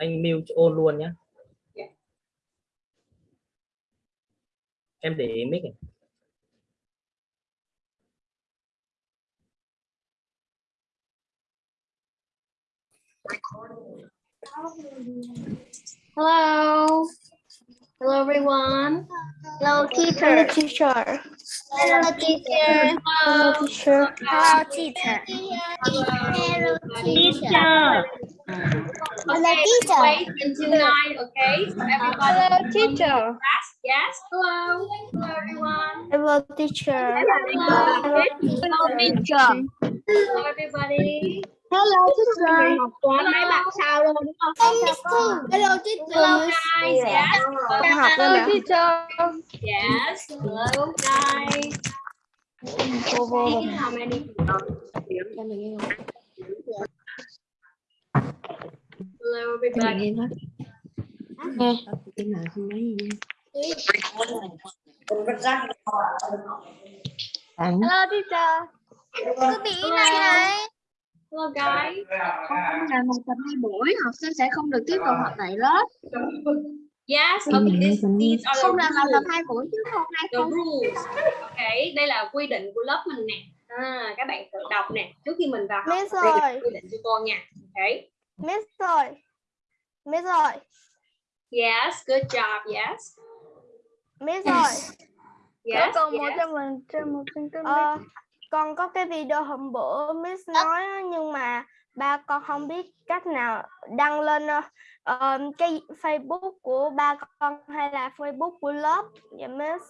anh mute ôn luôn nhé em để mic này. Hello. Hello, everyone. Hello, teacher. teacher. Hello, teacher. Hello. Teacher. Hello, teacher. Hello, teacher. Hello, Okay, teacher. wait until nine, okay? So everybody. Hello, teacher. Class. Yes. Hello. Hello, everyone. Hello, teacher. Hello. Hello, teacher. Hello, everybody. Hello, teacher. Toán mấy bạn sao luôn đúng không? Hello, Hello, teacher. guys. Yes. Nè. teacher. Yes. Hello, guys. Cô vô rồi. how many Hello, everybody. Hello, teacher. Cứ bị này này. Hello, guys. Là một tập hai buổi, học sinh sẽ không được tiếp tục học tại lớp. Yes. Okay. This, these are the Không làm bài tập hai buổi chứ không hai The không. rules. Okay. Đây là quy định của lớp mình nè. À, các bạn tự đọc nè. Trước khi mình vào học, Miss ơi. quy định cho cô nha. Okay. Miss rồi. Miss rồi. Yes. Good job. Yes. Miss rồi. Yes. Con một yes. cho mình cho một tin tức. Ờ, con có cái video hôm bữa Miss nói á, nhưng mà ba con không biết cách nào đăng lên ờ, cái Facebook của ba con hay là Facebook của lớp dạ Miss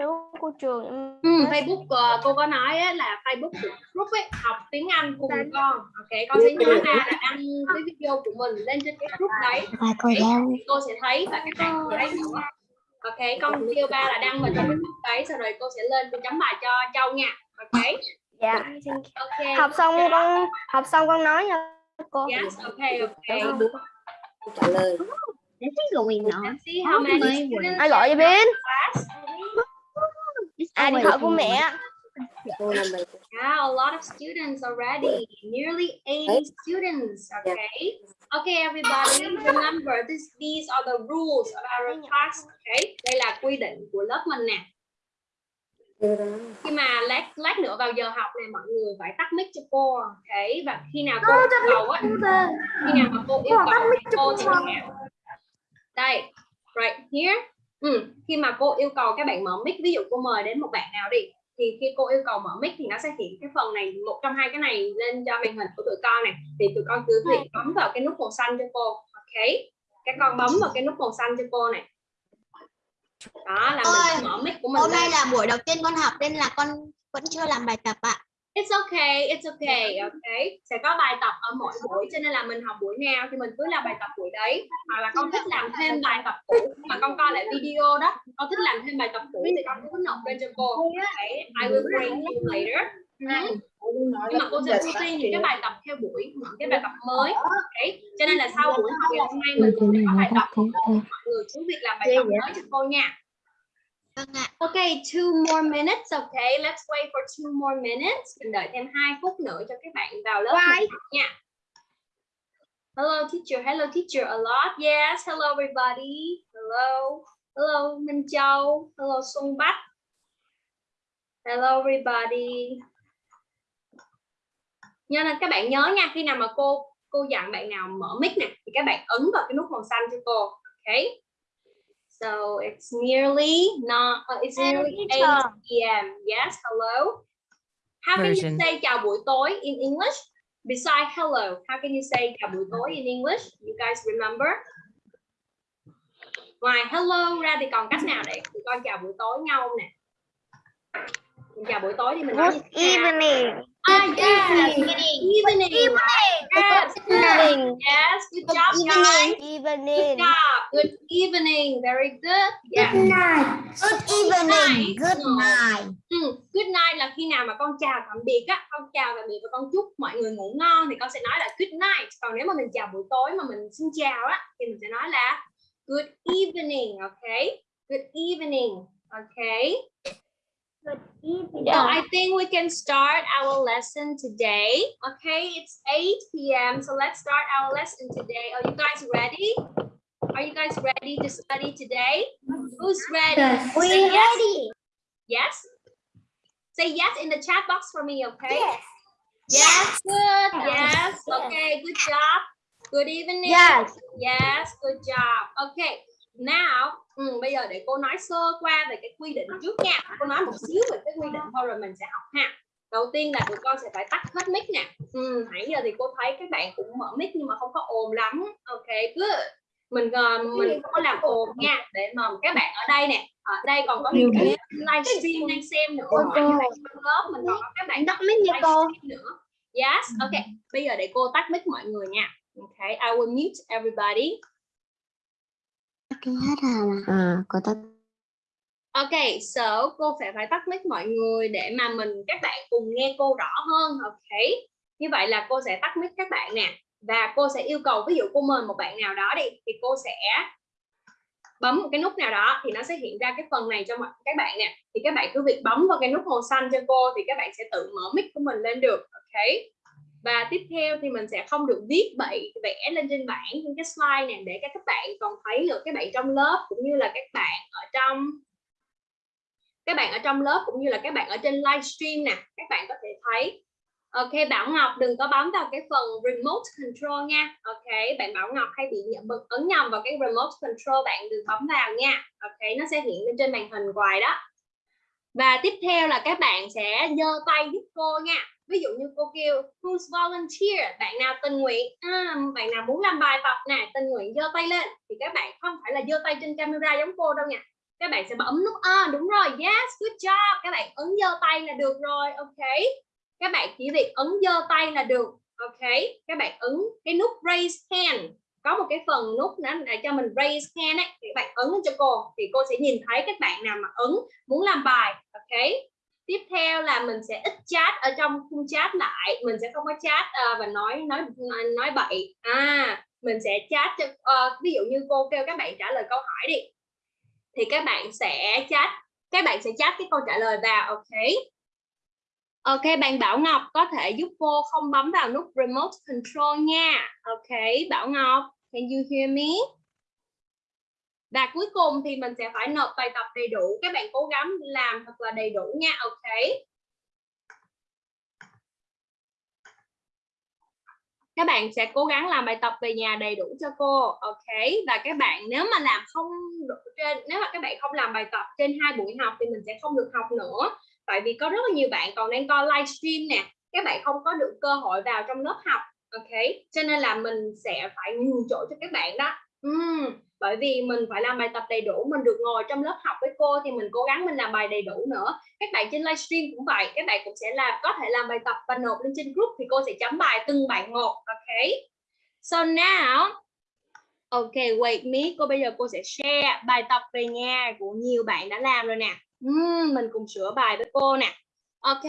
Facebook của trường dạ, Ừ. Facebook ờ, cô có nói á, là Facebook của group ấy học tiếng Anh cùng con. Ok, con sẽ nhớ ra là đăng cái video của mình lên trên cái group đấy. Bài cô Đấy, cô sẽ thấy và các bạn sẽ thấy nữa. Ok, con kêu ba là đăng vào trong cái group đấy, sau rồi cô sẽ lên cô chấm bài cho Châu nha. Ok, Dạ. thank you. ok. Học xong job. con học xong con nói nha cô. Yes, ok, ok. trả lời Let's see. Let's see how many students Ai gọi cho Bin? in class. À điện thoại của mẹ. Yeah, a lot of students already. Nearly 80 students. Okay. Okay, everybody. Remember, this, these are the rules of our class. Okay. Đây là quy định của lớp mình nè. Khi mà lát lát nữa vào giờ học này mọi người phải tắt mic cho cô. Okay. Và khi nào cô yêu cầu á, khi nào mà cô yêu cầu thì cô sẽ đây, right here. Ừ. Khi mà cô yêu cầu các bạn mở mic, ví dụ cô mời đến một bạn nào đi thì khi cô yêu cầu mở mic thì nó sẽ hiện cái phần này một trong hai cái này lên cho màn hình của tụi con này thì tụi con cứ việc bấm vào cái nút màu xanh cho cô ok các con bấm vào cái nút màu xanh cho cô này đó là mình sẽ mở mic của mình Hôm nay là buổi đầu tiên con học nên là con vẫn chưa làm bài tập ạ. It's okay it's okay okay. Sẽ có bài tập ở mỗi buổi cho nên là mình học buổi nào thì mình cứ làm bài tập buổi đấy. Hoặc là con thích làm thêm bài tập cũ mà con coi lại video đó. Con thích làm thêm bài tập cũ thì con cứ nộp lên cho cô. Okay I will bring you later. Ừ. nhưng mà cô sẽ ưu tiên những cái bài tập theo buổi những cái bài tập mới. Okay. cho nên là sau buổi học ngày hôm nay mình cũng sẽ có bài tập mọi người cứ việc làm bài tập mới cho cô nha Vâng ạ. Okay, two more minutes. Okay, let's wait for two more minutes. Mình đợi thêm 2 phút nữa cho các bạn vào lớp nha. Hello teacher, hello teacher a lot. Yes, hello everybody. Hello. Hello Minh Châu. Hello Xuân Bách. Hello everybody. Nhớ là các bạn nhớ nha, khi nào mà cô cô dặn bạn nào mở mic nè thì các bạn ấn vào cái nút màu xanh cho cô. Okay? So it's nearly not uh, it's nearly 8 p.m. Yes, hello. How can you Version. say chào buổi tối in English? Beside hello, how can you say chào buổi tối in English? You guys remember? Ngoài hello ra thì còn cách nào để tụi con chào buổi tối nhau nè? Mình chào buổi tối thì mình nói Good thế nào? evening. Ah, yes. Evening. Yes. Evening. Yes. Good job, guys. Good Evening. job. Good evening. Very good. Yeah. Good evening. Good night. Ừ, good night là khi nào mà con chào tạm biệt á, con chào tạm biệt và con chúc mọi người ngủ ngon thì con sẽ nói là good night. Còn nếu mà mình chào buổi tối mà mình xin chào á thì mình sẽ nói là good evening, okay? Good evening, okay? So I think we can start our lesson today. Okay, it's 8 p.m. So let's start our lesson today. Are you guys ready? Are you guys ready to study today? Who's ready? Yes. Say yes. Yes. Say yes in the chat box for me, okay? Yes. Good. Yes. Okay. Good job. Good evening. Yes. Yes. Good job. Okay. Now, ừ, bây giờ để cô nói sơ qua về cái quy định trước nha. Cô nói một xíu về cái quy định thôi rồi mình sẽ học ha. Đầu tiên là tụi con sẽ phải tắt hết mic nè. Ừ, nãy giờ thì cô thấy các bạn cũng mở mic nhưng mà không có ồn lắm. Ok, good. Mình ờ, mình không có làm ồn nha để mà các bạn ở đây nè. Ở đây còn có những cái livestream đang xem nữa. Ngoài lớp mình còn có các bạn Tắt mic nha cô. nữa. Yes, ok. Bây giờ để cô tắt mic mọi người nha. Okay, I will mute everybody. Cái hết à mà. À, cô tắt. Ok, so cô phải phải tắt mic mọi người để mà mình các bạn cùng nghe cô rõ hơn. Ok, như vậy là cô sẽ tắt mic các bạn nè và cô sẽ yêu cầu ví dụ cô mời một bạn nào đó đi thì cô sẽ bấm một cái nút nào đó thì nó sẽ hiện ra cái phần này cho mọi các bạn nè thì các bạn cứ việc bấm vào cái nút màu xanh cho cô thì các bạn sẽ tự mở mic của mình lên được ok và tiếp theo thì mình sẽ không được viết bậy, vẽ lên trên bảng trên cái slide này để các các bạn còn thấy được các bạn trong lớp cũng như là các bạn ở trong, các bạn ở trong lớp cũng như là các bạn ở trên livestream nè, các bạn có thể thấy. Ok, Bảo Ngọc đừng có bấm vào cái phần remote control nha. Ok, bạn Bảo Ngọc hay bị nhận bật ấn nhầm vào cái remote control, bạn đừng bấm vào nha. Ok, nó sẽ hiện lên trên màn hình hoài đó. Và tiếp theo là các bạn sẽ giơ tay giúp cô nha ví dụ như cô kêu who's volunteer? Bạn nào tình nguyện? À, bạn nào muốn làm bài tập nè tình nguyện giơ tay lên. Thì các bạn không phải là giơ tay trên camera giống cô đâu nha. Các bạn sẽ bấm nút a đúng rồi yes good job. Các bạn ấn giơ tay là được rồi ok. Các bạn chỉ việc ấn giơ tay là được ok. Các bạn ấn cái nút raise hand. Có một cái phần nút nữa để cho mình raise hand ấy thì các bạn ấn cho cô thì cô sẽ nhìn thấy các bạn nào mà ấn muốn làm bài ok tiếp theo là mình sẽ ít chat ở trong khung chat lại mình sẽ không có chat uh, và nói nói nói bậy à mình sẽ chat cho uh, ví dụ như cô kêu các bạn trả lời câu hỏi đi thì các bạn sẽ chat các bạn sẽ chat cái câu trả lời vào ok Ok, bạn Bảo Ngọc có thể giúp cô không bấm vào nút remote control nha. Ok, Bảo Ngọc, can you hear me? Và cuối cùng thì mình sẽ phải nộp bài tập đầy đủ. Các bạn cố gắng làm thật là đầy đủ nha. Ok. Các bạn sẽ cố gắng làm bài tập về nhà đầy đủ cho cô. Ok. Và các bạn nếu mà làm không trên, nếu mà các bạn không làm bài tập trên hai buổi học thì mình sẽ không được học nữa tại vì có rất là nhiều bạn còn đang coi livestream nè các bạn không có được cơ hội vào trong lớp học ok cho nên là mình sẽ phải nhường chỗ cho các bạn đó uhm, bởi vì mình phải làm bài tập đầy đủ mình được ngồi trong lớp học với cô thì mình cố gắng mình làm bài đầy đủ nữa các bạn trên livestream cũng vậy các bạn cũng sẽ làm có thể làm bài tập và nộp lên trên group thì cô sẽ chấm bài từng bạn một ok so now ok wait me cô bây giờ cô sẽ share bài tập về nhà của nhiều bạn đã làm rồi nè uhm, mình cùng sửa bài với cô nè ok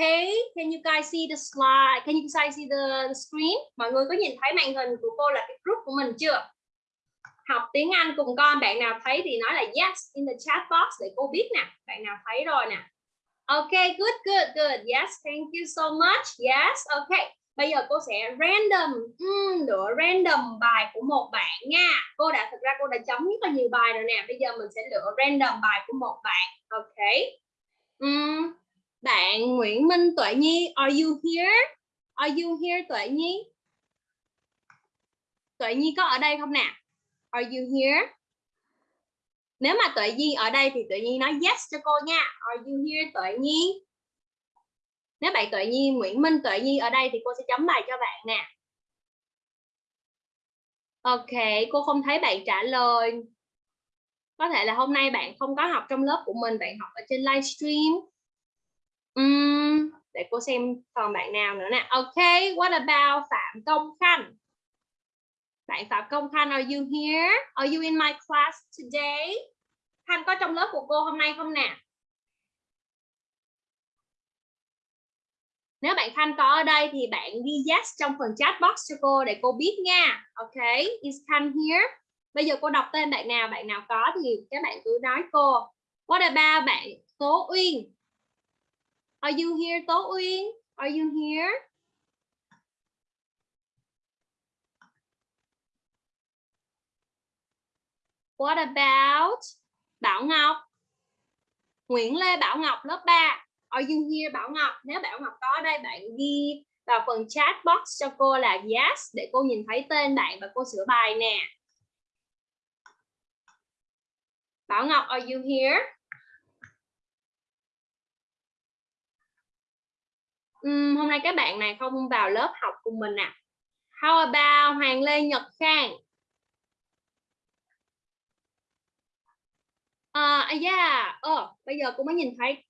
can you guys see the slide? Can you guys see the, the screen? Mọi người có nhìn thấy màn hình của cô là cái group của mình chưa? Học tiếng Anh cùng con, bạn nào thấy thì nói là yes in the chat box để cô biết nè. Bạn nào thấy rồi nè. ok good, good, good. Yes, thank you so much. Yes, ok Bây giờ cô sẽ random, um, lựa random bài của một bạn nha. Cô đã, thực ra cô đã chấm rất là nhiều bài rồi nè. Bây giờ mình sẽ lựa random bài của một bạn. ok Um, bạn Nguyễn Minh Tuệ Nhi, are you here? Are you here Tuệ Nhi? Tuệ Nhi có ở đây không nè? Are you here? Nếu mà Tuệ Nhi ở đây thì Tuệ Nhi nói yes cho cô nha. Are you here Tuệ Nhi? Nếu bạn Tuệ Nhi, Nguyễn Minh Tuệ Nhi ở đây thì cô sẽ chấm bài cho bạn nè. Ok, cô không thấy bạn trả lời. Có thể là hôm nay bạn không có học trong lớp của mình, bạn học ở trên livestream. Um, để cô xem còn bạn nào nữa nè. Ok, what about Phạm Công Khanh? Bạn Phạm Công Khanh, are you here? Are you in my class today? Khanh có trong lớp của cô hôm nay không nè? Nếu bạn Khanh có ở đây thì bạn ghi yes trong phần chat box cho cô để cô biết nha. Ok, is Khanh here? Bây giờ cô đọc tên bạn nào, bạn nào có thì các bạn cứ nói cô. What about bạn Tố Uyên? Are you here Tố Uyên? Are you here? What about Bảo Ngọc? Nguyễn Lê Bảo Ngọc lớp 3. Are you here Bảo Ngọc? Nếu Bảo Ngọc có ở đây bạn ghi vào phần chat box cho cô là yes để cô nhìn thấy tên bạn và cô sửa bài nè. Bảo Ngọc, are you here? Uhm, hôm nay các bạn này không vào lớp học cùng mình à? How about Hoàng Lê Nhật Khang? Ờ, à, yeah. Ờ, bây giờ cô mới nhìn thấy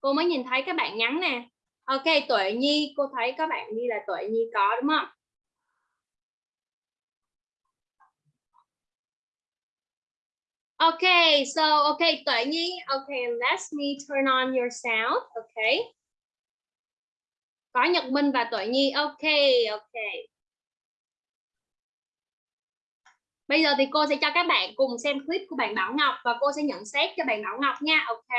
cô mới nhìn thấy các bạn nhắn nè. Ok, Tuệ Nhi, cô thấy các bạn đi là Tuệ Nhi có đúng không? Okay, so okay, Tuệ Nhi, okay, let me turn on your sound, okay. Có Nhật Minh và Tuệ Nhi, okay, okay. Bây giờ thì cô sẽ cho các bạn cùng xem clip của bạn Bảo Ngọc và cô sẽ nhận xét cho bạn Bảo Ngọc nha, OK,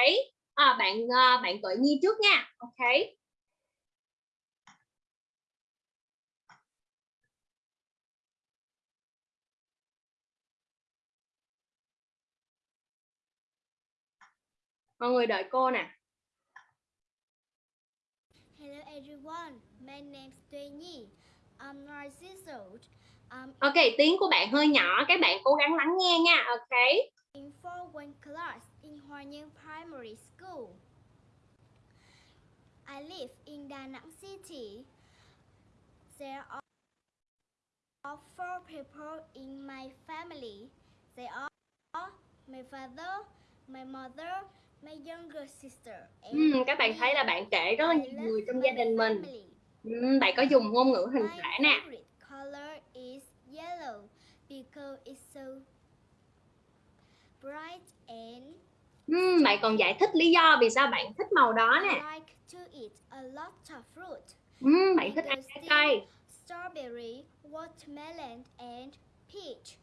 À, bạn à, bạn Tuệ Nhi trước nha, OK, Mọi người đợi cô nè. Hello everyone, my name is Tuy Nhi. I'm nine years old. I'm Ok, tiếng của bạn hơi nhỏ, các bạn cố gắng lắng nghe nha, ok. in for one class in Hoa Nhân Primary School. I live in Da Nang City. There are four people in my family. They are my father, my mother, my younger sister. Ừm, các bạn thấy là bạn kể rất là nhiều người trong gia đình mình. Ừm, bạn có dùng ngôn ngữ hình thể nè. Is yellow because it's so bright and Ừm, bạn còn giải thích lý do vì sao bạn thích màu đó I nè. like to eat a lot of fruit. Ừm, bạn thích ăn trái cây. Strawberry, watermelon and peach.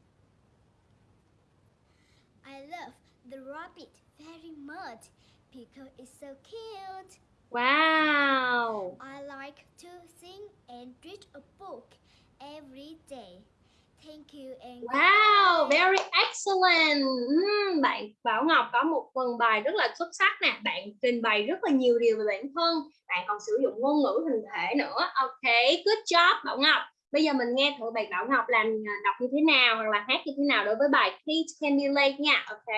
I love the rabbit very much because it's so cute. Wow. I like to sing and read a book every day. Thank you and Wow, very excellent. Ừm, bạn Bảo Ngọc có một phần bài rất là xuất sắc nè. Bạn trình bày rất là nhiều điều về bản thân. Bạn còn sử dụng ngôn ngữ hình thể nữa. Ok, good job Bảo Ngọc. Bây giờ mình nghe thử bạn Bảo Ngọc làm à, đọc như thế nào hoặc là hát như thế nào đối với bài Can Be Late nha. Ok.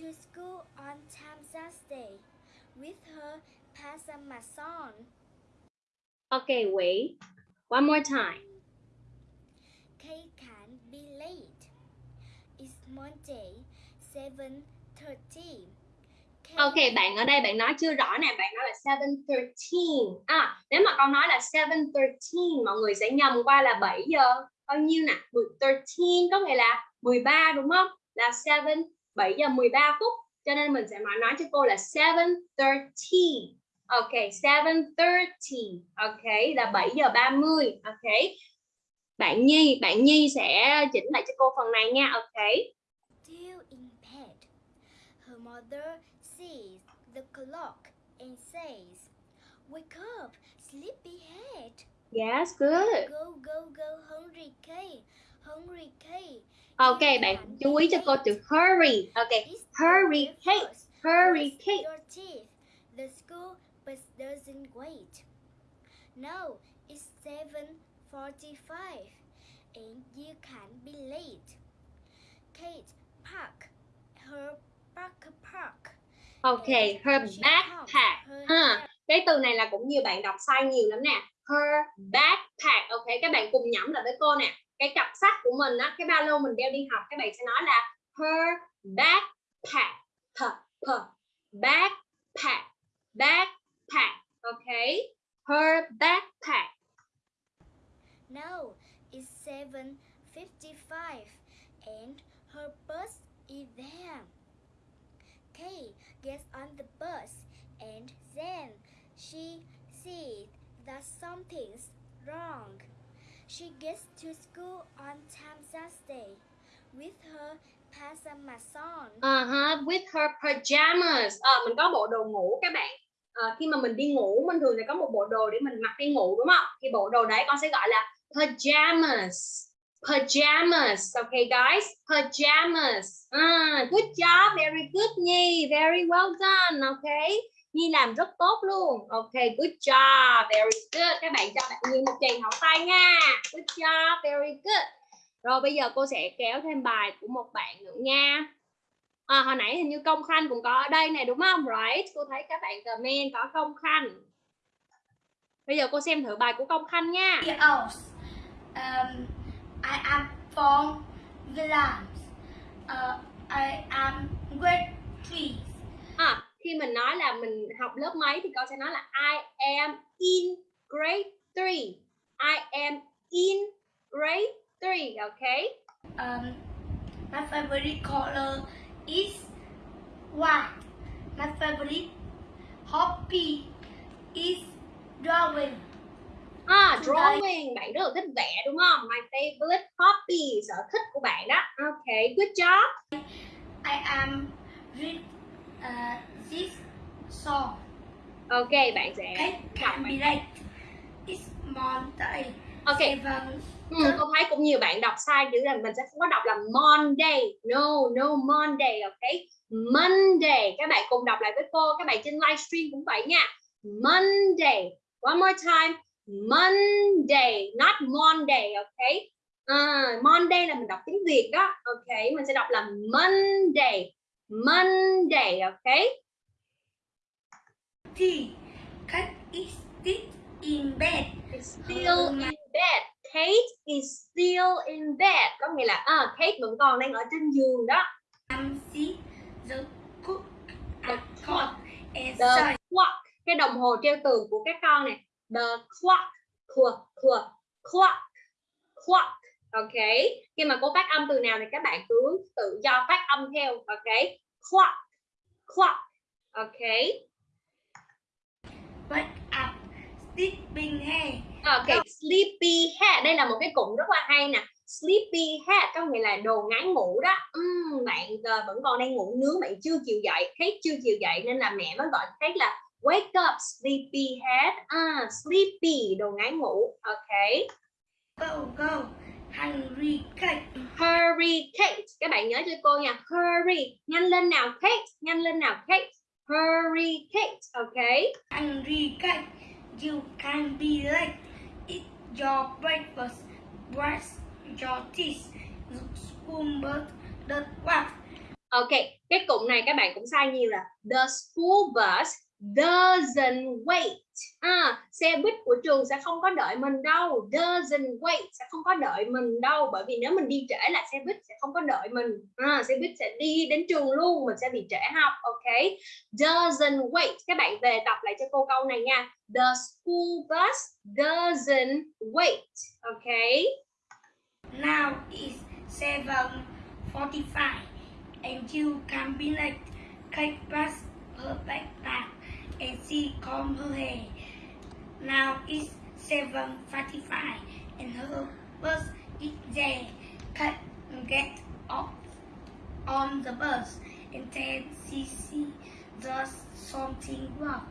to school on time Thursday with her Pasamason. Ok, wait. One more time. Kate can be late. It's Monday, 7.30. Ok, bạn ở đây bạn nói chưa rõ nè, bạn nói là 7.13. À, nếu mà con nói là 7.13, mọi người sẽ nhầm qua là 7 giờ bao nhiêu nè? 13 có nghĩa là 13 đúng không? Là 7, 7 giờ 13 phút. Cho nên mình sẽ nói nói cho cô là 7.30. Ok, 7.30. Ok, là 7 giờ 30. Ok. Bạn Nhi, bạn Nhi sẽ chỉnh lại cho cô phần này nha. Ok. Still in bed. Her mother sees the clock and says, Wake up, sleepyhead. Yes, good. Go, go, go, hungry Kate. Hungry Kate. Ok, bạn chú ý cho cô từ hurry. Ok, Hurry, breakfast. hurry, teeth. The school bus doesn't wait. No, it's 7.45 and you can't be late. Kate park her backpack. Ok, and her backpack. Ha, cái từ này là cũng nhiều bạn đọc sai nhiều lắm nè. Her backpack. Ok, các bạn cùng nhẩm lại với cô nè. Cái cặp sách của mình á, cái ba lô mình đeo đi học, các bạn sẽ nói là her backpack. P, p, backpack, backpack. Ok, her backpack. No, it's 7.55 and her bus is there. Kate gets on the bus and then she sees that something's wrong. She gets to school on time Thursday with her pajamason. Uh-huh, with her pajamas. Ờ, mình có bộ đồ ngủ các bạn. Ờ, khi mà mình đi ngủ mình thường sẽ có một bộ đồ để mình mặc đi ngủ đúng không? Thì bộ đồ đấy con sẽ gọi là pajamas. Pajamas. Okay guys, pajamas. À, good job, very good Nhi, very well done. Okay. Nhi làm rất tốt luôn. Okay, good job, very good. Các bạn cho bạn Nhi một tràng hậu tay nha. Good job, very good. Rồi bây giờ cô sẽ kéo thêm bài của một bạn nữa nha. À, hồi nãy hình như công khanh cũng có ở đây này đúng không? Right. Cô thấy các bạn comment có công khanh. Bây giờ cô xem thử bài của công khanh nha. else. Um, I am from Vilams. Uh, I am grade three. À, khi mình nói là mình học lớp mấy thì con sẽ nói là I am in grade 3. I am in grade 3, okay? Um, my favorite color is white. My favorite hobby is drawing. À, đây. drawing, bạn rất là thích vẽ đúng không? My favorite hobby, sở thích của bạn đó. Okay, good job. I am read uh, this song. Ok, bạn sẽ It can be late. It's Monday. Ok, Seven. Ừ, cô thấy cũng nhiều bạn đọc sai chữ là mình sẽ không có đọc là Monday. No, no Monday, ok? Monday. Các bạn cùng đọc lại với cô. Các bạn trên livestream cũng vậy nha. Monday. One more time. Monday, not Monday, ok? À, Monday là mình đọc tiếng Việt đó. Ok, mình sẽ đọc là Monday. Monday, ok? T. Cat is still in bed. still in bed. Kate is still in bed. Có nghĩa là à, Kate vẫn còn đang ở trên giường đó. I'm see the cook The clock The clock. Cái đồng hồ treo tường của các con này. The clock. Clock. Clock. Clock. Clock. Ok. Khi mà cô phát âm từ nào thì các bạn cứ tự do phát âm theo. Ok. Clock. Clock. Ok. wake up, sleeping hair. Ok, sleepy head đây là một cái cụm rất là hay nè. Sleepy head có nghĩa là đồ ngái ngủ đó. Ừm, bạn ờ, vẫn còn đang ngủ nướng, bạn chưa chịu dậy, Kate chưa chịu dậy nên là mẹ mới gọi Kate là wake up sleepy head. À, sleepy đồ ngái ngủ. Ok. Go, go, hungry cat. Hurry Kate. Các bạn nhớ cho cô nha. Hurry. Nhanh lên nào Kate. Nhanh lên nào Kate. Hurry Kate. Ok. Hungry cat. You can be late. Eat your breakfast. Brush your teeth. Look school bus. The what? Ok, cái cụm này các bạn cũng sai nhiều là the school bus doesn't wait. À, xe buýt của trường sẽ không có đợi mình đâu. Doesn't wait sẽ không có đợi mình đâu bởi vì nếu mình đi trễ là xe buýt sẽ không có đợi mình. À, xe buýt sẽ đi đến trường luôn, mình sẽ bị trễ học. Ok. Doesn't wait. Các bạn về tập lại cho cô câu này nha. The school bus doesn't wait. Ok. Now is 7.45 and you can be late. take bus her backpack and she combed her hair. Now it's 7.45 and her bus is there. Kate get off on the bus and then she see does something wrong.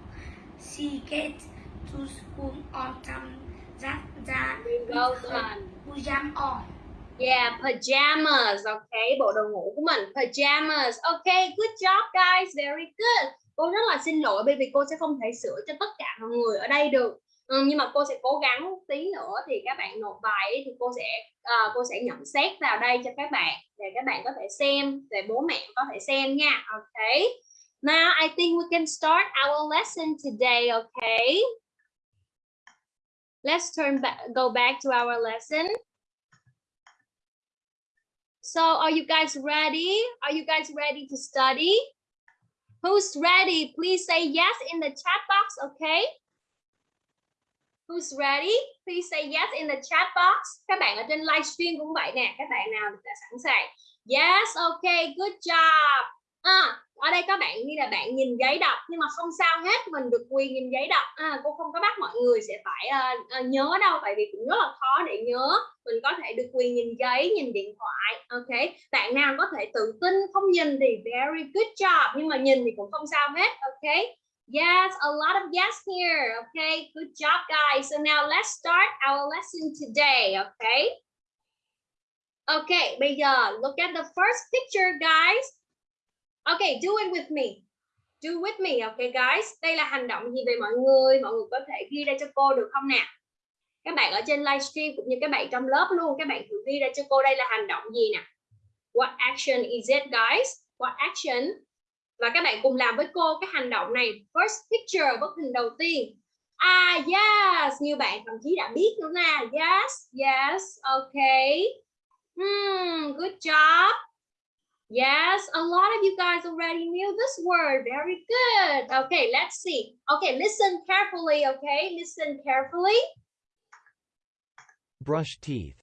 She gets to school on time that that her done. pajama on. Yeah, pajamas. Okay, bộ đồ ngủ của mình. Pajamas. Okay, good job guys. Very good. Cô rất là xin lỗi bởi vì cô sẽ không thể sửa cho tất cả mọi người ở đây được. Ừ, nhưng mà cô sẽ cố gắng tí nữa thì các bạn nộp bài thì cô sẽ uh, cô sẽ nhận xét vào đây cho các bạn để các bạn có thể xem để bố mẹ có thể xem nha. ok? Now I think we can start our lesson today, okay? Let's turn back go back to our lesson. So are you guys ready? Are you guys ready to study? Who's ready? Please say yes in the chat box, okay? Who's ready? Please say yes in the chat box. Các bạn ở trên livestream cũng vậy nè. Các bạn nào đã sẵn sàng? Yes, okay, good job. À, ở đây các bạn như là bạn nhìn giấy đọc nhưng mà không sao hết, mình được quyền nhìn giấy đọc. À, cô không có bắt mọi người sẽ phải uh, uh, nhớ đâu, tại vì cũng rất là khó để nhớ. mình có thể được quyền nhìn giấy nhìn điện thoại ok? Bạn nào có thể tự tin không nhìn thì very good job, nhưng mà nhìn thì cũng không sao hết, ok? Yes, a lot of yes here okay good job, guys. So now let's start our lesson today okay okay bây giờ look at the first picture, guys. Okay do it with me. Do with me okay guys? Đây là hành động gì về mọi người mọi người có thể ghi ra cho cô được không nè? Các bạn ở trên livestream cũng như các bạn trong lớp luôn các bạn thử ghi ra cho cô đây là hành động gì nè what action is it guys what action và các bạn cùng làm với cô cái hành động này first picture bức hình đầu tiên ah yes như bạn thậm chí đã biết nữa nè yes yes okay hmm, good job Yes, a lot of you guys already knew this word. Very good. Okay, let's see. Okay, listen carefully, okay? Listen carefully. Brush teeth.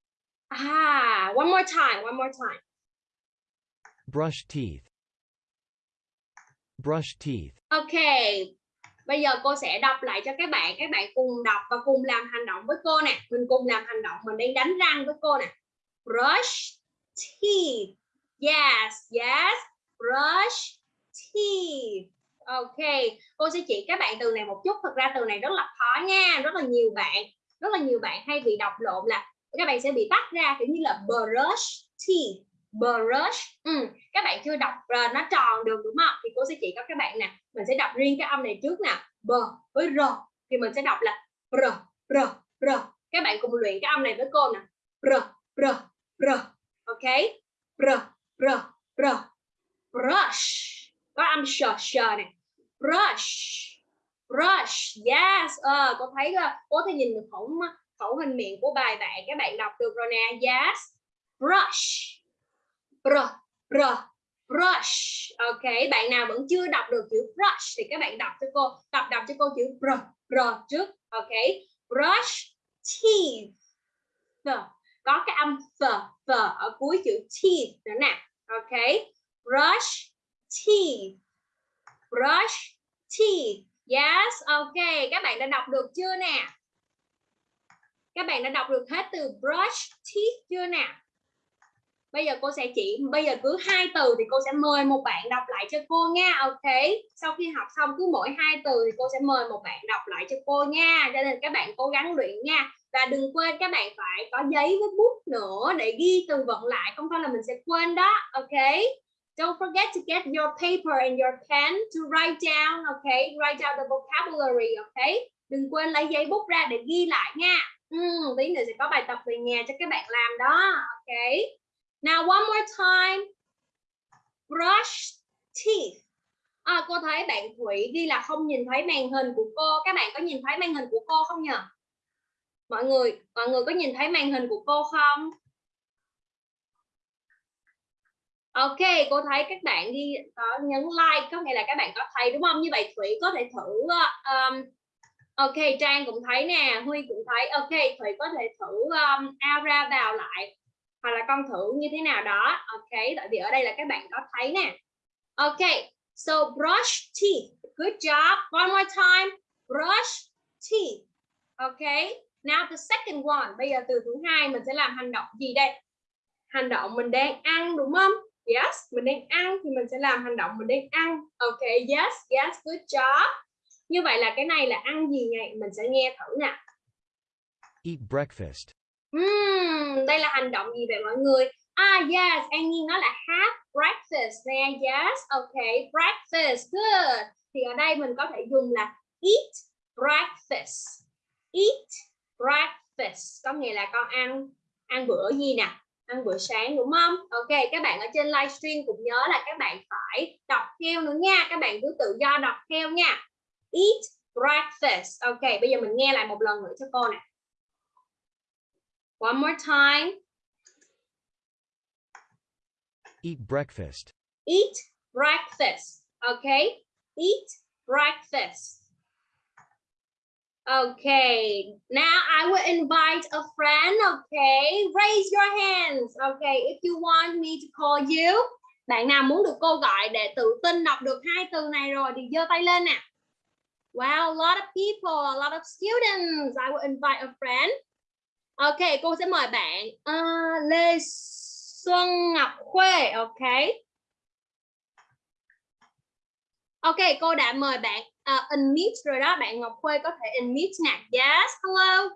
Ah, one more time, one more time. Brush teeth. Brush teeth. Okay. Bây giờ cô sẽ đọc lại cho các bạn, các bạn cùng đọc và cùng làm hành động với cô nè. Mình cùng làm hành động, mình đang đánh răng với cô nè. Brush teeth. Yes, yes. Brush teeth. Ok, cô sẽ chỉ các bạn từ này một chút. Thực ra từ này rất là khó nha. Rất là nhiều bạn, rất là nhiều bạn hay bị đọc lộn là các bạn sẽ bị tách ra kiểu như là brush teeth. Brush. Ừ. Các bạn chưa đọc uh, nó tròn được đúng không? Thì cô sẽ chỉ cho các bạn nè. Mình sẽ đọc riêng cái âm này trước nè. B với r. Thì mình sẽ đọc là r, r, r. Các bạn cùng luyện cái âm này với cô nè. R, r, r. Ok. R, r r brush có âm sờ sờ này brush brush, yes. Ờ cô thấy ờ, cô thấy nhìn khẩu khẩu hình miệng của bài bạn, các bạn đọc được rồi nè. Yes. Brush. Br br, brush. Ok, bạn nào vẫn chưa đọc được chữ brush thì các bạn đọc cho cô đọc đọc cho cô chữ br br trước. Ok. Brush teeth. Có cái âm f f ở cuối chữ teeth nữa nè. Okay brush teeth. Brush teeth yes, OK. các bạn đã đọc được chưa nè? Các bạn đã đọc được hết từ brush teeth chưa nè? Bây giờ cô sẽ chỉ, bây giờ cứ hai từ thì cô sẽ mời một bạn đọc lại cho cô nha, ok? Sau khi học xong cứ mỗi hai từ thì cô sẽ mời một bạn đọc lại cho cô nha, cho nên các bạn cố gắng luyện nha. Và đừng quên các bạn phải có giấy với bút nữa để ghi từ vựng lại, không thôi là mình sẽ quên đó, ok? Don't forget to get your paper and your pen to write down okay? Write down the vocabulary okay? Đừng quên lấy giấy bút ra để ghi lại nha. Ừ, tí nữa sẽ có bài tập về nhà cho các bạn làm đó Okay, now one more time. Brush teeth. À, cô thấy bạn Thủy ghi là không nhìn thấy màn hình của cô. Các bạn có nhìn thấy màn hình của cô không nhỉ mọi người mọi người có nhìn thấy màn hình của cô không? Ok, cô thấy các bạn ghi có nhấn like có nghĩa là các bạn có thấy đúng không? Như vậy Thủy có thể thử ờ, um, Ok, Trang cũng thấy nè, Huy cũng thấy. Ok, Thủy có thể thử um, ra vào lại hoặc là con thử như thế nào đó. Ok, tại vì ở đây là các bạn có thấy nè. Ok, so brush teeth. Good job. One more time. Brush teeth. Ok. Now the second one. Bây giờ từ thứ hai mình sẽ làm hành động gì đây? Hành động mình đang ăn đúng không? Yes, mình đang ăn thì mình sẽ làm hành động mình đang ăn. Ok, yes, yes, good job. Như vậy là cái này là ăn gì nhỉ? Mình sẽ nghe thử nè. Eat breakfast. Uhm, đây là hành động gì vậy mọi người? Ah, yes, An Nhiên nói là have breakfast nè. Yes, ok, breakfast, good. Thì ở đây mình có thể dùng là eat breakfast. Eat breakfast có nghĩa là con ăn ăn bữa gì nè ăn bữa sáng đúng không? Ok các bạn ở trên livestream cũng nhớ là các bạn phải đọc theo nữa nha. Các bạn cứ tự do đọc theo nha. Eat breakfast. Ok bây giờ mình nghe lại một lần nữa cho cô nè. One more time. Eat breakfast. eat breakfast. Okay eat breakfast Okay, now I will invite a friend, okay? Raise your hands, okay? If you want me to call you. Bạn nào muốn được cô gọi để tự tin đọc được hai từ này rồi thì giơ tay lên nè. Wow, a lot of people, a lot of students. I will invite a friend. Okay, cô sẽ mời bạn uh, Lê Xuân Ngọc Khuê. Okay. Ok, cô đã mời bạn uh, unmute rồi đó. Bạn Ngọc Khuê có thể unmute nè. Yes, hello.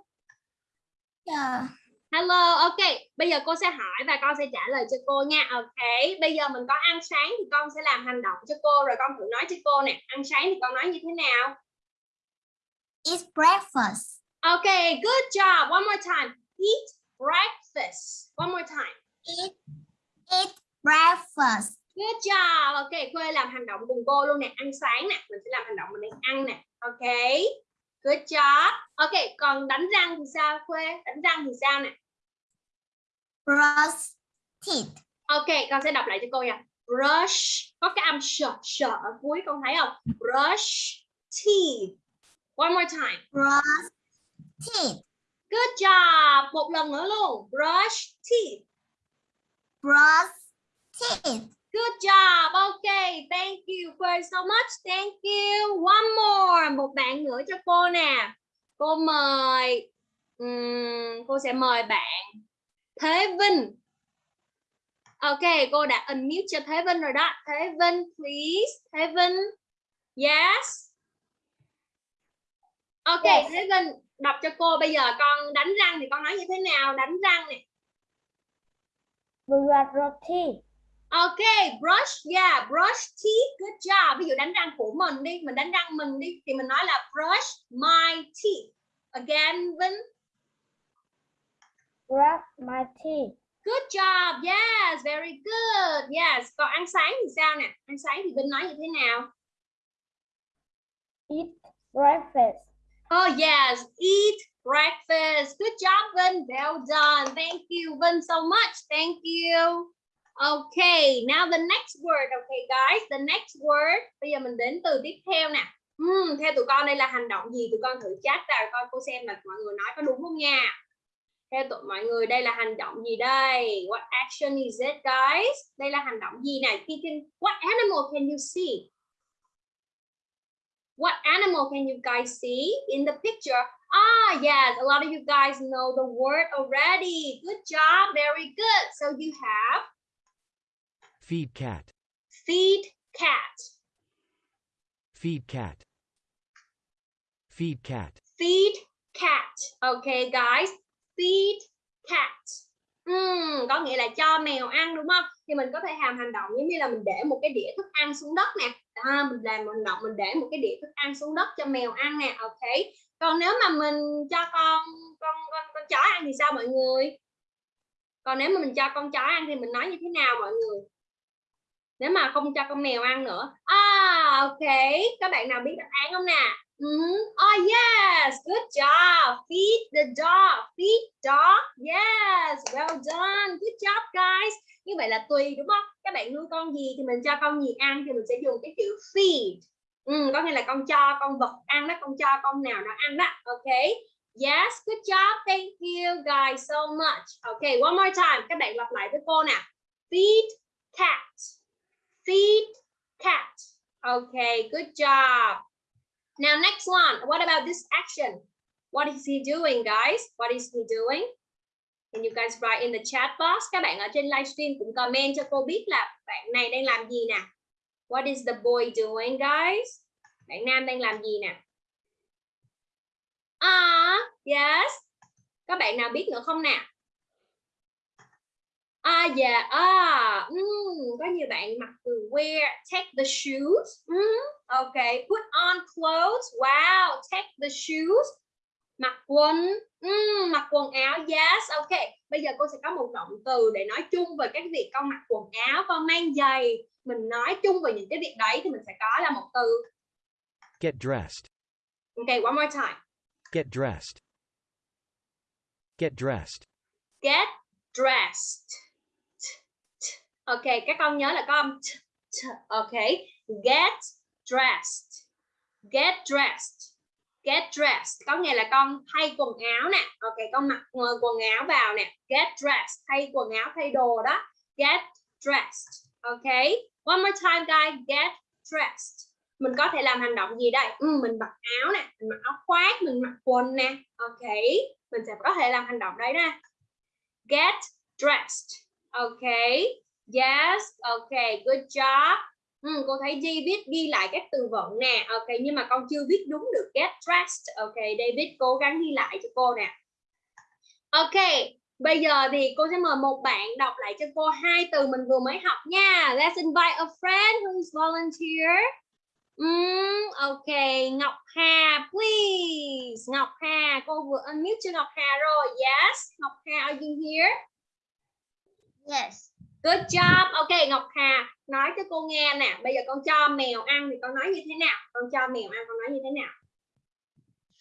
Yeah. Hello, ok. Bây giờ cô sẽ hỏi và con sẽ trả lời cho cô nha. Ok. Bây giờ mình có ăn sáng thì con sẽ làm hành động cho cô rồi con thử nói cho cô nè. Ăn sáng thì con nói như thế nào? It's breakfast. Ok, good job. One more time. Eat breakfast. One more time. Eat, eat breakfast. Good job. Ok, Khuê làm hành động cùng cô luôn nè. Ăn sáng nè. Mình sẽ làm hành động mình đang ăn nè. Ok. Good job. Ok, còn đánh răng thì sao Khuê? Đánh răng thì sao nè? Brush teeth. Ok, con sẽ đọc lại cho cô nha. Brush. Có cái âm sợ sợ ở cuối con thấy không? Brush teeth. One more time. Brush teeth. Good job. Một lần nữa luôn. Brush teeth. Brush teeth. Good job. Okay, thank you Khuê so much. Thank you. One more. Một bạn nữa cho cô nè. Cô mời Ừm, cô sẽ mời bạn Thế Vinh. Ok, cô đã unmute cho Thế Vinh rồi đó. Thế Vinh, please. Thế Vinh. Yes. Ok, Yes. Thế Vinh đọc cho cô. Bây giờ con đánh răng thì con nói như thế nào? Đánh răng nè. brush your teeth Ok, brush, yeah, brush teeth, good job. Ví dụ đánh răng của mình đi, mình đánh răng mình đi, thì mình nói là brush my teeth. Again, Vinh, brush my teeth good job, yes, very good, yes. Còn ăn sáng thì sao nè? Ăn sáng thì Vinh nói như thế nào? eat breakfast Oh yes, eat breakfast. Good job, Vin. Well done. Thank you, Vin, so much. Thank you. Okay, now the next word. Okay, guys, the next word. Bây giờ mình đến từ tiếp theo nè. Hmm, theo tụi con đây là hành động gì? Tụi con thử chat rồi coi cô xem là mọi người nói có đúng không nha. Theo tụi mọi người đây là hành động gì đây? What action is it, guys? Đây là hành động gì này? What animal can you see? What animal can you guys see in the picture? Ah, yes, a lot of you guys know the word already. Good job, very good. So you have Feed cat. feed cat, Feed cat. Feed cat. feed cat. Okay, guys, feed cat. Ừm, có nghĩa là cho mèo ăn đúng không? Thì mình có thể làm hành động giống như là mình để một cái đĩa thức ăn xuống đất nè. À, mình làm hành động mình để một cái đĩa thức ăn xuống đất cho mèo ăn nè. Ok. Còn nếu mà mình cho con con con con chó ăn thì sao mọi người? Còn nếu mà mình cho con chó ăn thì mình nói như thế nào mọi người? Nếu mà không cho con mèo ăn nữa. À, ok. Các bạn nào biết đáp án không nè? Mm. Oh yes, good job. Feed the dog. Feed dog. Yes, well done. Good job, guys. Như vậy là tùy đúng không? Các bạn nuôi con gì thì mình cho con gì ăn thì mình sẽ dùng cái chữ feed. Ừ, có nghĩa là con cho con vật ăn đó, con cho con nào nó ăn đó. Ok. Yes, good job. Thank you guys so much. Ok. one more time. Các bạn lặp lại với cô nè. Feed cat. Feed cat. Okay, good job. Now next one. What about this action? What is he doing, guys? What is he doing? Can you guys write in the chat box? Các bạn ở trên livestream cũng comment cho cô biết là bạn này đang làm gì nè. What is the boy doing, guys? Bạn nam đang làm gì nè? Ah, yes. Các bạn nào biết nữa không nè? À, dạ, à, ừm, có nhiều bạn mặc từ wear, take the shoes. Ừm, okay, put on clothes. Wow, take the shoes. Mặc quần, ừm, mặc quần áo. Yes, okay. Bây giờ cô sẽ có một động từ để nói chung về các việc con mặc quần áo, con mang giày. Mình nói chung về những cái việc đấy thì mình sẽ có là một từ. Get dressed. Okay, one more time. Get dressed. Get dressed. Get dressed. Ok, các con nhớ là có âm t, t. Ok, get dressed. Get dressed. Get dressed có nghĩa là con thay quần áo nè. Ok, con mặc quần áo vào nè. Get dressed, thay quần áo, thay đồ đó. Get dressed. Ok, one more time guys, get dressed. mình có thể làm hành động gì đây ừ, mình mặc áo nè mình mặc áo khoác mình mặc quần nè ok mình sẽ có thể làm hành động đấy nè get dressed ok yes ok good job ừ, cô thấy Di biết ghi lại các từ vựng nè ok nhưng mà con chưa viết đúng được get dressed ok David cố gắng ghi lại cho cô nè ok bây giờ thì cô sẽ mời một bạn đọc lại cho cô hai từ mình vừa mới học nha let's invite a friend who's volunteer Mm, ok, Ngọc Hà, please. Ngọc Hà, cô vừa unmute cho Ngọc Hà rồi. Yes, Ngọc Hà, are you here? Yes. Good job. Ok, Ngọc Hà, nói cho cô nghe nè. Bây giờ con cho mèo ăn thì con nói như thế nào? Con cho mèo ăn con nói như thế nào?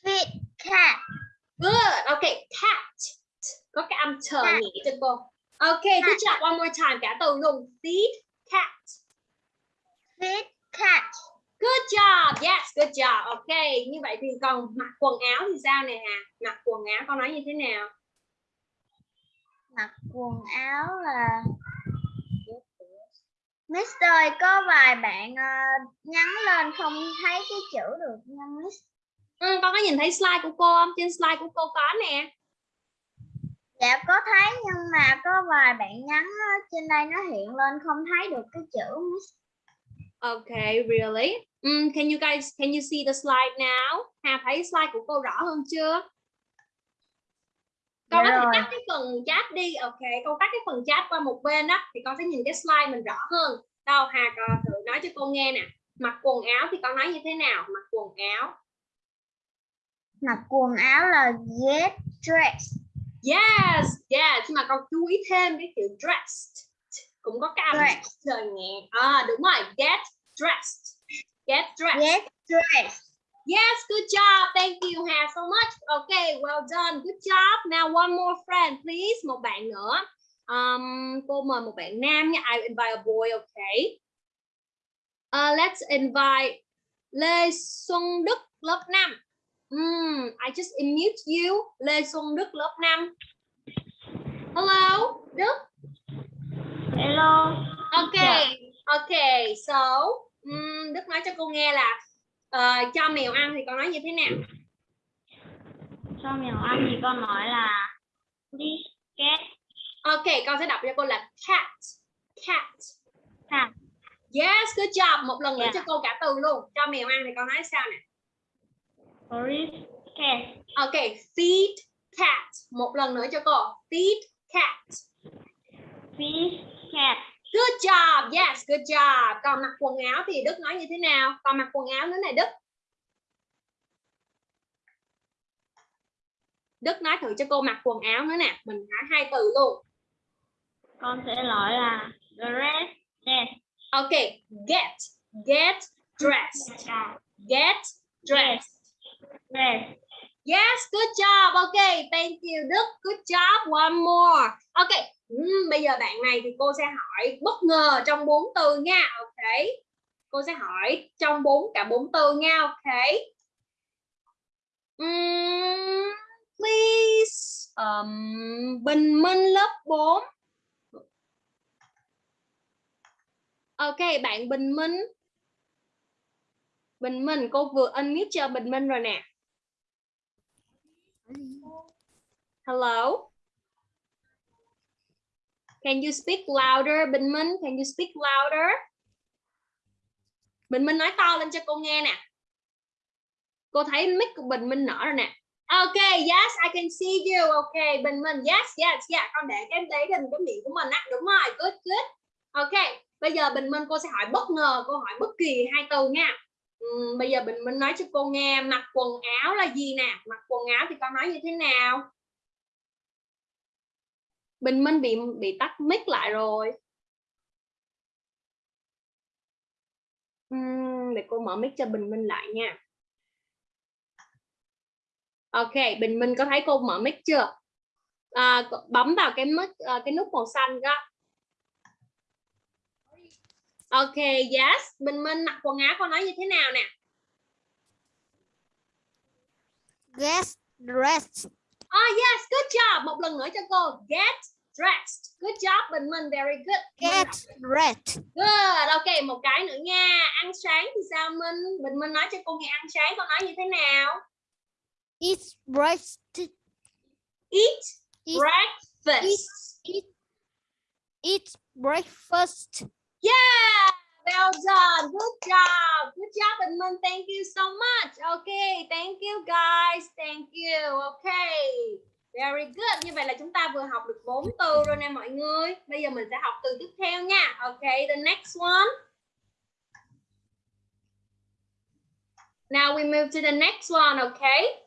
Feed cat. Good. Ok, cat. Có cái âm chờ Cat. nhỉ cho cô. Ok, good job. One more time, cả từ luôn. Feed cat. Feed cat. Good job. Yes, good job. Ok, như vậy thì còn mặc quần áo thì sao nè Hà? Mặc quần áo con nói như thế nào? Mặc quần áo là Mister ơi, có vài bạn ờ, nhắn lên không thấy cái chữ được nha Miss. Ừ, con có nhìn thấy slide của cô không? Trên slide của cô có nè. Dạ có thấy nhưng mà có vài bạn nhắn á, trên đây nó hiện lên không thấy được cái chữ Miss. Okay, really? Mm, can you guys can you see the slide now? Hà thấy slide của cô rõ hơn chưa? Con Dạ có thể tắt cái phần chat đi, ok. Con tắt cái phần chat qua một bên đó thì con sẽ nhìn cái slide mình rõ hơn. Đâu Hà con thử nói cho cô nghe nè. Mặc quần áo thì con nói như thế nào? Mặc quần áo. Mặc quần áo là get dressed. Yes, yes. Mà con chú ý thêm cái chữ dressed cũng có cái âm trời nhẹ. À đúng rồi, get dressed. Get dressed. Get dressed. Yes, good job. Thank you, Hà, so much. Okay, well done. Good job. Now one more friend, please. Một bạn nữa. Um, cô mời một bạn nam nha. I invite a boy, okay? Uh, let's invite Lê Xuân Đức, lớp 5. Hmm, I just unmute you. Lê Xuân Đức, lớp 5. Hello, Đức. Hello. Okay, okay. So, um, Đức nói cho cô nghe là ờ, cho mèo ăn thì con nói như thế nào? Cho mèo ăn thì con nói là đi get Ok, con sẽ đọc cho cô là cat. Cat. Cat. Yes, good job. Một lần nữa Yeah. cho cô cả từ luôn. Cho mèo ăn thì con nói sao nè? Oris cat. Ok, feed cat. Một lần nữa cho cô. Feed cat. Fish cat. Good job. Yes, good job. Còn mặc quần áo thì Đức nói như thế nào? Còn mặc quần áo nữa này Đức. Đức nói thử cho cô mặc quần áo nữa nè. Mình nói hai từ luôn. Con sẽ nói là dress dress. Ok, get. Get dressed. Get dressed. Dress. Yes, good job. Okay, thank you Đức. Good job. One more. Okay, ừm, bây giờ bạn này thì cô sẽ hỏi bất ngờ trong bốn từ nha. Okay. Cô sẽ hỏi trong bốn cả bốn từ nha. Okay. Ừm, please. Um, Bình Minh lớp 4. Ok, bạn Bình Minh. Bình Minh, cô vừa unmute cho Bình Minh rồi nè. Hello. Can you speak louder, Bình Minh? Can you speak louder? Bình Minh nói to lên cho cô nghe nè. Cô thấy mic của Bình Minh nở rồi nè. Okay, yes, I can see you. Okay, Bình Minh, yes, yes, yeah. Con để cái đấy lên cái miệng của mình á. Đúng rồi, good, good. Okay, bây giờ Bình Minh cô sẽ hỏi bất ngờ, cô hỏi bất kỳ hai từ nha. Uhm, bây giờ Bình Minh nói cho cô nghe mặc quần áo là gì nè? Mặc quần áo thì con nói như thế nào? Bình Minh bị bị tắt mic lại rồi. Ừm, để cô mở mic cho Bình Minh lại nha. Ok, Bình Minh có thấy cô mở mic chưa? À, bấm vào cái mic à, cái nút màu xanh đó. Ok, yes. Bình Minh mặc quần áo con nói như thế nào nè? Get dressed. Oh yes, good job. Một lần nữa cho cô. Get dressed good job Bình Minh very good Get dressed. good ok một cái nữa nha ăn sáng thì sao Minh Bình Minh nói cho cô nghe ăn sáng con nói như thế nào Eat breakfast. eat Eat, breakfast eat, eat breakfast. Yeah, well done. Good job. Good job, Edmund. Thank you so much. Okay, thank you guys. Thank you. Okay. Very good. Như vậy là chúng ta vừa học được 4 từ rồi nè mọi người. Bây giờ mình sẽ học từ tiếp theo nha. Okay, the next one. Now we move to the next one, okay?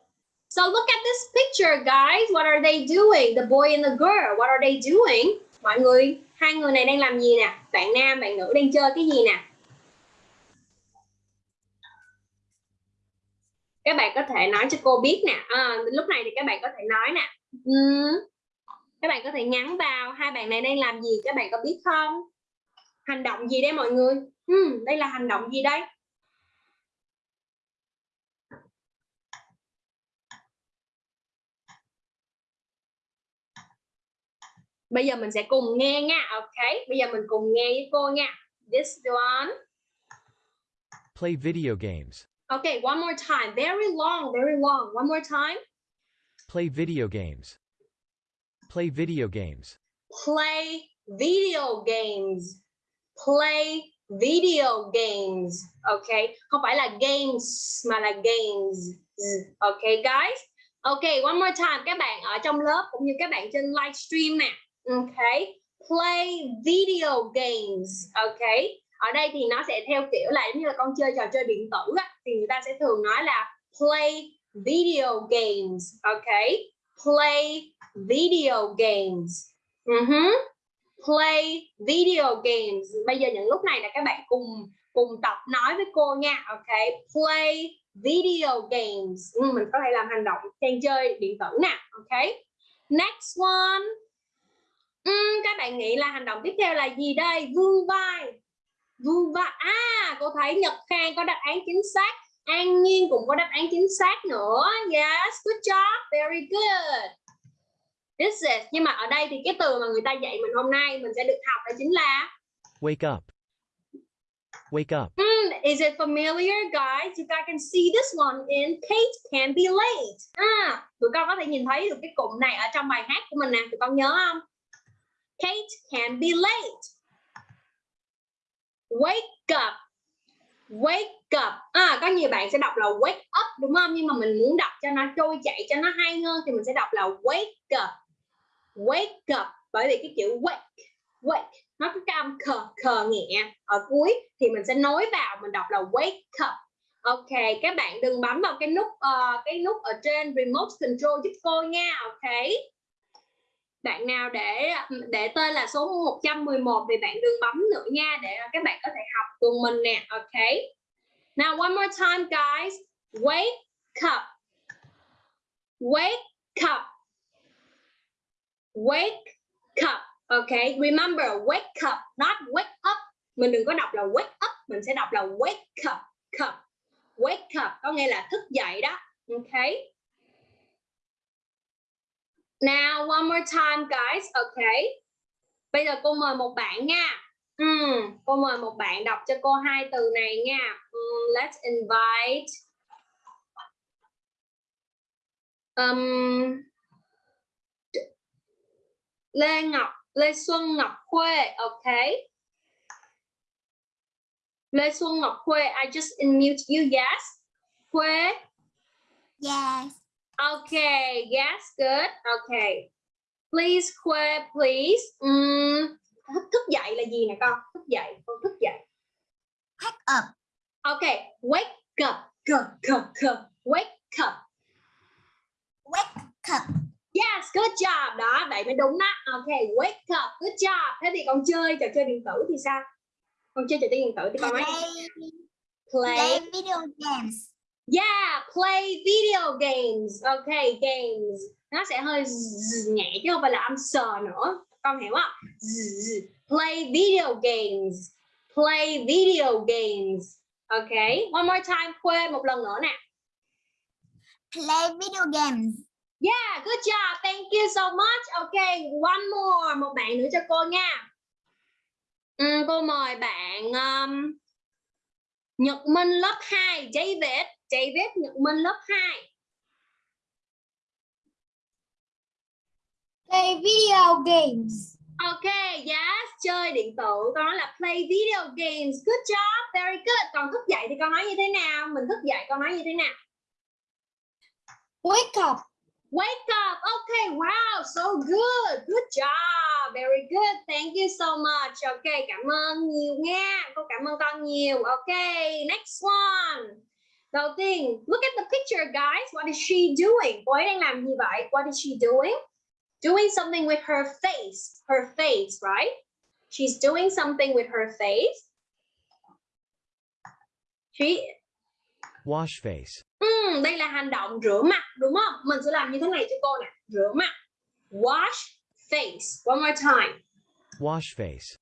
So look at this picture, guys. What are they doing? The boy and the girl. What are they doing? Mọi người, hai người này đang làm gì nè? Bạn nam, bạn nữ đang chơi cái gì nè? Các bạn có thể nói cho cô biết nè. À, lúc này thì các bạn có thể nói nè. Ừm, Các bạn có thể nhắn vào hai bạn này đang làm gì? Các bạn có biết không? Hành động gì đây mọi người? Ừm, đây là hành động gì đây? Bây giờ mình sẽ cùng nghe nha. Ok, bây giờ mình cùng nghe với cô nha. This one. Play video games. Okay, one more time. Very long, very long. One more time. Play video games. Play video games. Play video games. Play video games. Okay, không phải là games mà là games. Okay, guys. Okay, one more time. Các bạn ở trong lớp cũng như các bạn trên livestream nè. Okay, play video games. Okay, ở đây thì nó sẽ theo kiểu là giống như là con chơi trò chơi điện tử á, thì người ta sẽ thường nói là play video games. Okay, play video games. Uh-huh. Play video games. Bây giờ những lúc này là các bạn cùng cùng tập nói với cô nha. Okay, play video games. Ừ, mình có thể làm hành động trang chơi điện tử nè. Okay. Next one. Ừ, các bạn nghĩ là hành động tiếp theo là gì đây? Vương vai. Vương vai. À, cô thấy Nhật Khang có đáp án chính xác. An Nhiên cũng có đáp án chính xác nữa. Yes, good job. Very good. This is. Nhưng mà ở đây thì cái từ mà người ta dạy mình hôm nay mình sẽ được học đó chính là Wake up. Wake up. Hmm, is it familiar, guys? You guys can see this one in Kate can be late. À, tụi con có thể nhìn thấy được cái cụm này ở trong bài hát của mình nè. Tụi con nhớ không? Kate can be late. Wake up. Wake up. À, có nhiều bạn sẽ đọc là wake up đúng không? Nhưng mà mình muốn đọc cho nó trôi chảy, cho nó hay hơn thì mình sẽ đọc là wake up. Wake up. Bởi vì cái chữ wake, wake nó có cái âm khờ khờ nhẹ ở cuối thì mình sẽ nối vào mình đọc là wake up ok các bạn đừng bấm vào cái nút uh, cái nút ở trên remote control giúp cô nha ok bạn nào để để tên là số 111 thì bạn đừng bấm nữa nha để các bạn có thể học cùng mình nè. Ok. Now one more time guys. Wake up. Wake up. Wake up. Ok. Remember wake up, not wake up. Mình đừng có đọc là wake up, mình sẽ đọc là wake up, cup. Wake up. Có nghĩa là thức dậy đó. ok. Now one more time guys, okay. Bây giờ cô mời một bạn nha. Uhm, cô mời một bạn đọc cho cô hai từ này nha. Um, let's invite um, Lê Ngọc Lê Xuân Ngọc Khuê, okay. Lê Xuân Ngọc Khuê, I just unmute you, yes. Khuê, Yes okay, yes, good, okay. Please, Khuê, please. Um, thức, thức dậy là gì nè con? Thức dậy, con thức dậy. Wake up. Okay, wake up, go, go, go. Wake up. Wake up. Yes, good job. Đó, vậy mới đúng đó. Okay, wake up, good job. Thế thì con chơi trò chơi điện tử thì sao? Con chơi trò chơi điện tử thì con nói play. play video games. Yeah, play video games. Okay, games. Nó sẽ hơi nhẹ chứ không phải là âm sờ nữa. Con hiểu không? Play video games. Play video games. Okay, one more time. Khuê một lần nữa nè. Play video games. Yeah, good job. Thank you so much. Okay, one more. Một bạn nữa cho cô nha. Ừm, cô mời bạn um, Nhật Minh lớp 2, David. David Nhật Minh lớp 2. Play video games. Okay, yes, chơi điện tử. Con nói là play video games. Good job, very good. Còn thức dậy thì con nói như thế nào? Mình thức dậy con nói như thế nào? Wake up. Wake up. Okay, wow, so good. Good job. Very good. Thank you so much. Okay, cảm ơn nhiều nha. Cô cảm ơn con nhiều. Okay, next one. Đầu tiên, look at the picture guys. What is she doing? Cô ấy đang làm gì vậy? What is she doing? Doing something with her face. Her face, right? She's doing something with her face. She Wash face. Ừm, đây là hành động rửa mặt đúng không? Mình sẽ làm như thế này cho cô nè, rửa mặt. Wash face. One more time. Wash face.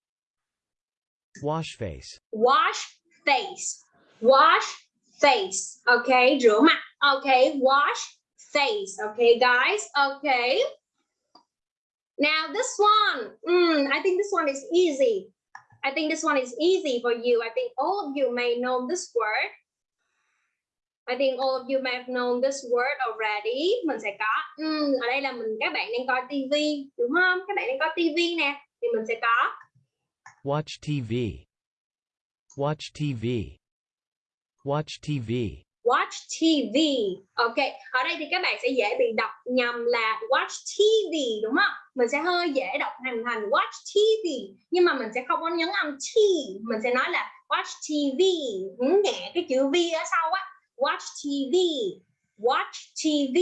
Wash face. Wash face. Wash face. Okay, rửa mặt. Okay, wash face. Okay, guys. Okay. Now this one, mm, I think this one is easy. I think this one is easy for you. I think all of you may know this word. I think all of you may have known this word already. Mình sẽ có um, ở đây là mình các bạn đang coi TV đúng không? Các bạn đang coi TV nè thì mình sẽ có Watch TV. Watch TV. Watch TV. watch TV. Ok, ở đây thì các bạn sẽ dễ bị đọc nhầm là watch TV đúng không? Mình sẽ hơi dễ đọc thành thành watch TV nhưng mà mình sẽ không có nhấn âm T, mình sẽ nói là watch TV, nhấn nhẹ cái chữ V ở sau á. Watch TV, watch TV.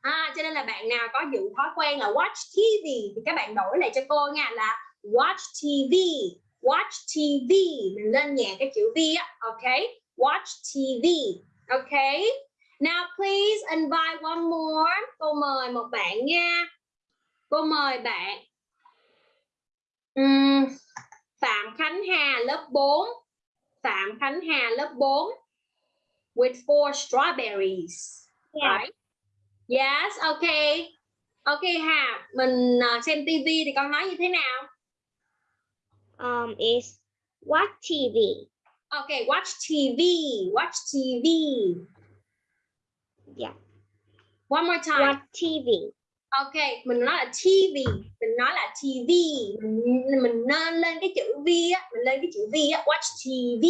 À, cho nên là bạn nào có giữ thói quen là watch TV thì các bạn đổi lại cho cô nha là watch TV, watch TV. Mình lên nhẹ cái chữ V á, ok? Watch TV. Okay. Now please invite one more. Cô mời một bạn nha. Cô mời bạn. Ừm, Phạm Khánh Hà lớp 4. Phạm Khánh Hà lớp 4. With four strawberries. Yeah. Right? Yes, okay. Okay Hà, mình uh, xem TV thì con nói như thế nào? Um, is watch TV. Okay, watch TV. Watch TV. Yeah. One more time. Watch TV. Ok, mình nói là TV, mình nói là TV, mình mình nên lên cái chữ V á, mình lên cái chữ V á, watch TV.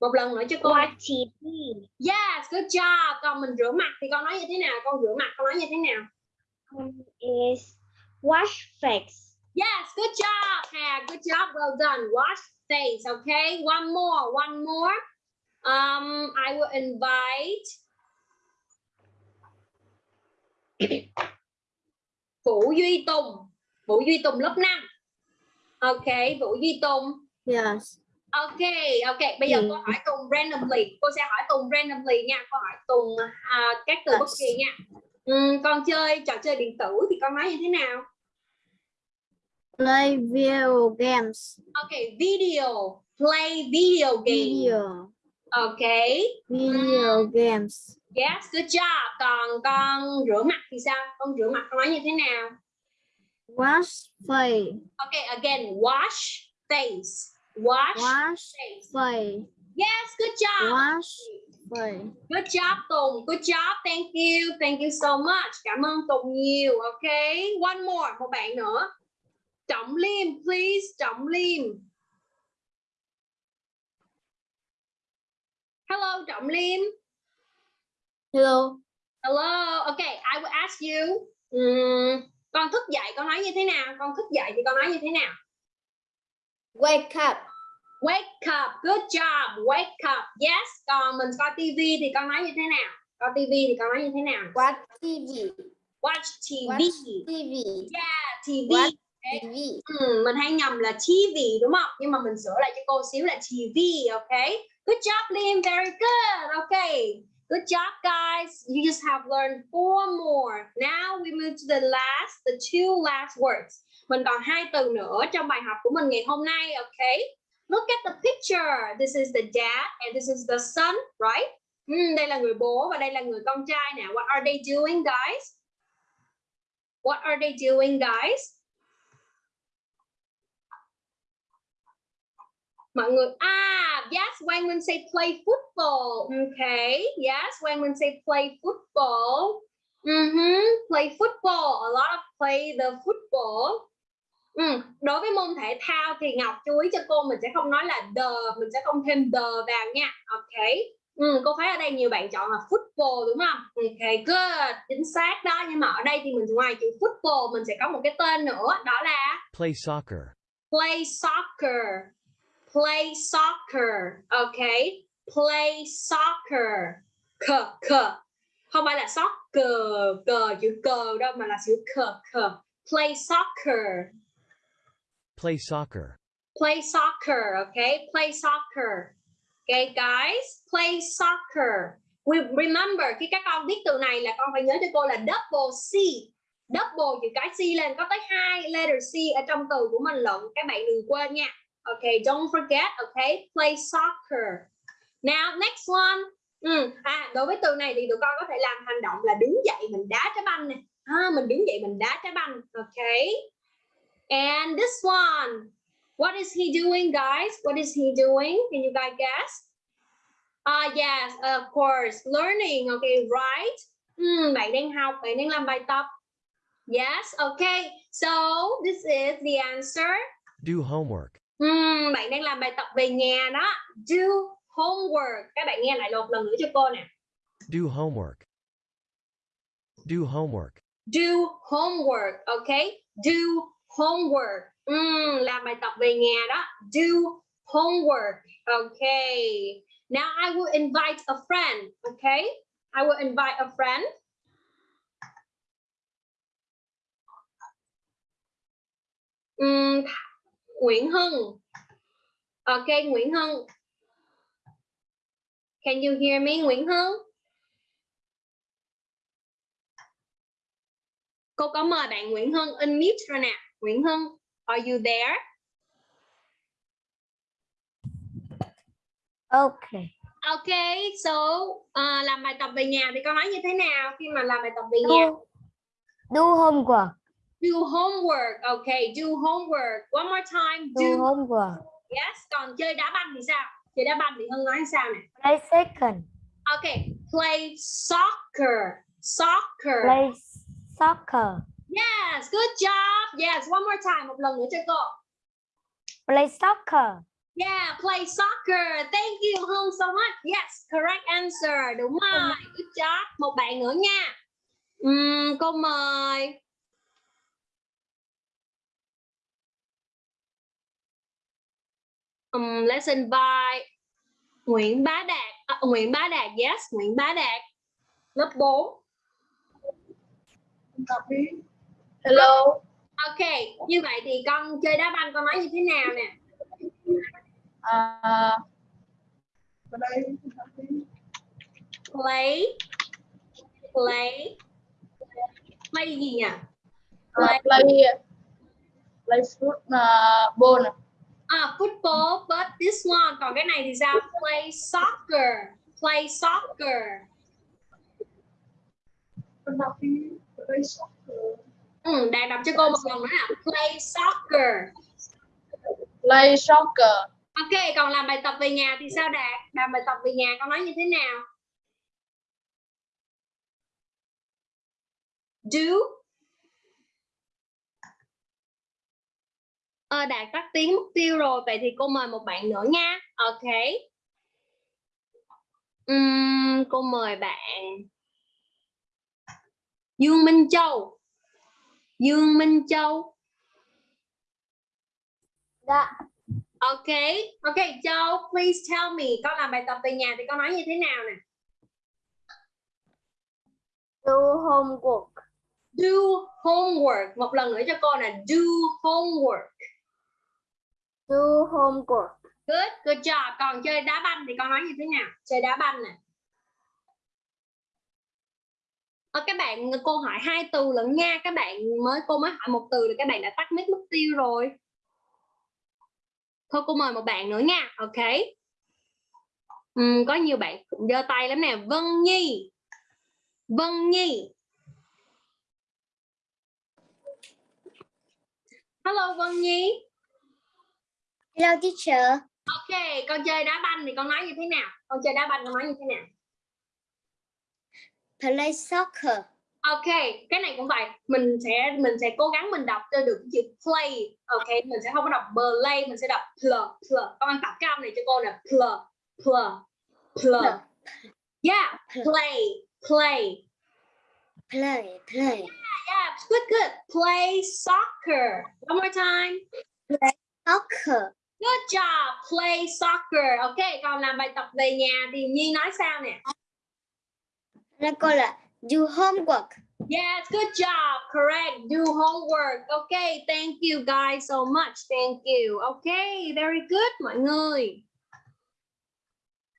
Một lần nữa cho cô. Watch TV. Yes, good job. Còn mình rửa mặt thì con nói như thế nào? Con rửa mặt con nói như thế nào? Um, is wash face. Yes, good job. Hà, good job. Well done. Wash face, okay? One more, one more. Um, I will invite Vũ Duy Tùng. Vũ Duy Tùng lớp 5. Ok, Vũ Duy Tùng. Yes. Ok, ok. Bây giờ Ừ. cô hỏi Tùng randomly. Cô sẽ hỏi Tùng randomly nha. Cô hỏi Tùng à, các từ bất kỳ nha. Ừm, con chơi trò chơi điện tử thì con nói như thế nào? Play video games. Ok, video. Play video game. Video. Ok. Video games. Yes, good job. Còn con rửa mặt thì sao? Con rửa mặt nói như thế nào? Wash face. Ok, again, wash face. Wash, Wash face. face. Yes, good job. Wash face. Good job Tùng. Good job. Thank you. Thank you so much. Cảm ơn Tùng nhiều. Ok. One more. Một bạn nữa. Trọng Liêm, please. Trọng Liêm. Hello, Trọng Liêm. Hello. Hello. Okay, I will ask you. ừm, con thức dậy con nói như thế nào? Con thức dậy thì con nói như thế nào? Wake up. Wake up. Good job. Wake up. Yes. Còn mình coi TV thì con nói như thế nào? Coi TV thì con nói như thế nào? Watch TV. Watch TV. Watch TV. Yeah, TV. Watch TV. Ừ, mình hay nhầm là TV đúng không? Nhưng mà mình sửa lại cho cô xíu là TV, okay? Good job, Liam. Very good. Okay. Good job, guys. You just have learned four more. Now we move to the last, the two last words. Mình còn hai từ nữa trong bài học của mình ngày hôm nay, okay? Look at the picture. This is the dad and this is the son, right? Ừm, đây là người bố và đây là người con trai nè. What are they doing guys? What are they doing guys? Mọi người à yes when we say play football. Okay. Yes when we say play football. Mhm, Play football. A lot of play the football. Ừ. Đối với môn thể thao thì Ngọc chú ý cho cô mình sẽ không nói là the, mình sẽ không thêm the vào nha. Ok. Ừ, cô thấy ở đây nhiều bạn chọn là football đúng không? Ok, good, chính xác đó. Nhưng mà ở đây thì mình ngoài chữ football mình sẽ có một cái tên nữa, đó là Play soccer. play soccer. Play soccer. Ok, play soccer. Cờ, cờ. Không phải là soccer, cờ chữ cờ đâu mà là chữ cờ, cờ. Play soccer. Play soccer. play soccer, okay? Play soccer. Okay, guys, play soccer. We remember khi các con viết từ này là con phải nhớ cho cô là double C. Double chữ cái C lên có tới hai letter C ở trong từ của mình lận. Các bạn đừng quên nha. Okay, don't forget, okay? Play soccer. Now, next one. Ừ, à, đối với từ này thì tụi con có thể làm hành động là đứng dậy mình đá trái banh nè. À, mình đứng dậy mình đá trái banh. Okay. And this one. What is he doing, guys? What is he doing? Can you guys guess? Ah, yes, of course. Learning. Okay, right? Hmm, bạn đang học, bạn đang làm bài tập. Yes, okay. So, this is the answer. Do homework. Hmm, bạn đang làm bài tập về nhà đó. Do homework. Các bạn nghe lại một lần nữa cho cô nè. Do homework. Do homework. Do homework, okay? Do homework. Ừm, làm bài tập về nhà đó. Do homework. Okay. Now I will invite a friend. Okay. I will invite a friend. Ừm, Nguyễn Hưng. Okay, Nguyễn Hưng. Can you hear me, Nguyễn Hưng? Cô có mời bạn Nguyễn Hưng unmute rồi nè. Nguyễn Hưng, are you there? Okay. Okay, so uh, làm bài tập về nhà thì con nói như thế nào khi mà làm bài tập về nhà? Do, do homework. Do homework. Okay, do homework. One more time. Do Do. homework. Yes. Còn chơi đá banh thì sao? Chơi đá banh thì Hưng nói sao nè? Play second. Okay, play soccer. Soccer. Play soccer. Yes, good job. Yes, one more time. Một lần nữa cho cô. Play soccer. Yeah, play soccer. Thank you Hương so much. Yes, correct answer. Đúng rồi. Good job. Một bạn nữa nha. Ừm, cô mời. Um, let's invite Nguyễn Bá Đạt. À, Nguyễn Bá Đạt, yes, Nguyễn Bá Đạt. Lớp 4. Hello. Ok, như vậy thì con chơi đá banh con nói như thế nào nè? À, Play. Play. Play gì nhỉ? play play play foot uh, ball. À, football, but this one. Còn cái này thì sao? Play soccer. Play soccer. Play soccer. Ừ, Đạt đọc cho cô một lần nữa nào. Play soccer. Play soccer. Ok, còn làm bài tập về nhà thì sao Đạt? Làm bài tập về nhà con nói như thế nào? Do. Ờ, Đạt tắt tiếng mất tiêu rồi. Vậy thì cô mời một bạn nữa nha. Ok. Ừm, cô mời bạn Dương Minh Châu. Dương Minh Châu. Dạ. Ok, ok Châu, please tell me con làm bài tập về nhà thì con nói như thế nào nè? Do homework. Do homework. Một lần nữa cho cô nè, do homework. Do homework. Good, good job. Còn chơi đá banh thì con nói như thế nào? Chơi đá banh nè. Ờ, các bạn cô hỏi hai từ lẫn nha các bạn mới cô mới hỏi một từ là các bạn đã tắt mic mất tiêu rồi thôi cô mời một bạn nữa nha ok Ừm, có nhiều bạn cũng giơ tay lắm nè Vân Nhi Vân Nhi Hello Vân Nhi Hello teacher. Ok con chơi đá banh thì con nói như thế nào con chơi đá banh con nói như thế nào Play soccer. Ok, cái này cũng vậy. Mình sẽ mình sẽ cố gắng mình đọc cho được chữ play. Ok, mình sẽ không có đọc play, mình sẽ đọc pl pl. Con tập cái âm này cho cô nè. Pl pl pl. Yeah, play play. Play, play. Yeah, good good. Play soccer. One more time. Soccer. Good job. Play soccer. Ok, còn làm bài tập về nhà thì Nhi nói sao nè? Nó cô là do homework. Yes, good job. Correct. Do homework. Okay, thank you guys so much. Thank you. Okay, very good mọi người.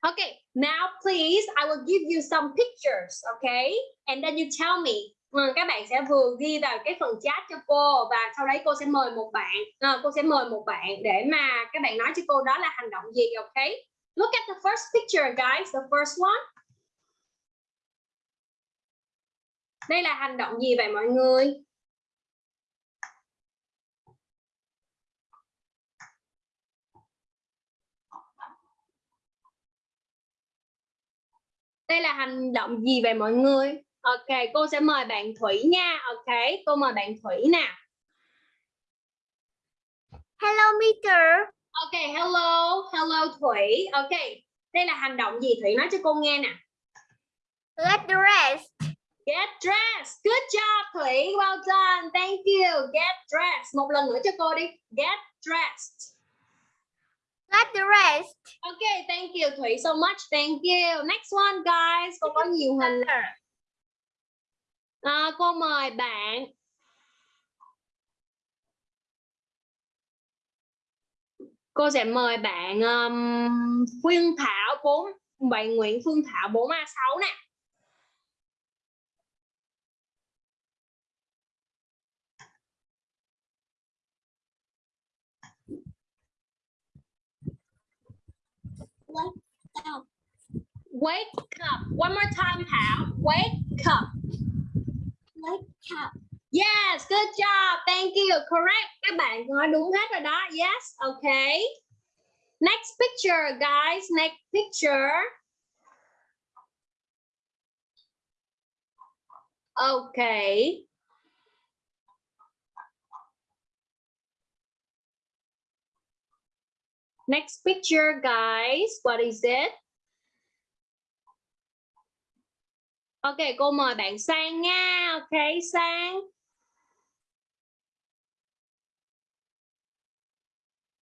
Okay, now please, I will give you some pictures, okay? And then you tell me. Ừ, các bạn sẽ vừa ghi vào cái phần chat cho cô và sau đấy cô sẽ mời một bạn, à, cô sẽ mời một bạn để mà các bạn nói cho cô đó là hành động gì, ok Look at the first picture, guys. The first one. Đây là hành động gì vậy mọi người? Đây là hành động gì vậy mọi người? Ok, cô sẽ mời bạn Thủy nha. Ok, cô mời bạn Thủy nè. Hello Peter. Ok, hello, hello Thủy. Ok, đây là hành động gì Thủy nói cho cô nghe nè. Get dressed. Get dressed. Good job Thủy. Well done. Thank you. Get dressed. Một lần nữa cho cô đi. Get dressed. Get dressed. Okay, thank you Thủy so much. Thank you. Next one guys. Cô có nhiều hình. À, cô mời bạn. Cô sẽ mời bạn um, Phương Thảo 4 bạn Nguyễn Phương Thảo 4A6 nè. Wake up. Wake up. One more time, Thảo. Wake up. Yes, good job. Thank you. Correct. Các bạn nói đúng hết rồi đó. Yes, okay. Next picture, guys. Next picture. Okay. Next picture, guys. What is it? Ok, cô mời bạn Sang nha. Ok, Sang.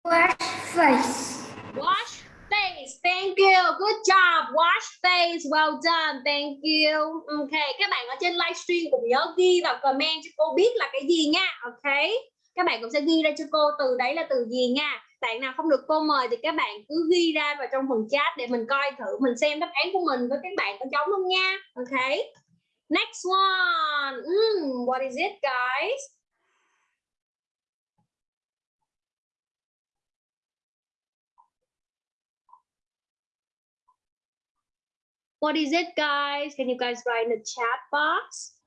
Wash face. Wash face. Thank you. Good job. Wash face. Well done. Thank you. Ok, các bạn ở trên livestream cũng nhớ ghi vào comment cho cô biết là cái gì nha. Ok. Các bạn cũng sẽ ghi ra cho cô từ đấy là từ gì nha. Bạn nào không được cô mời thì các bạn cứ ghi ra vào trong phần chat để mình coi thử mình xem đáp án của mình với các bạn có giống không nha. Ok. Next one. Mm, what is it guys? What is it, guys? Can you guys write in the chat box?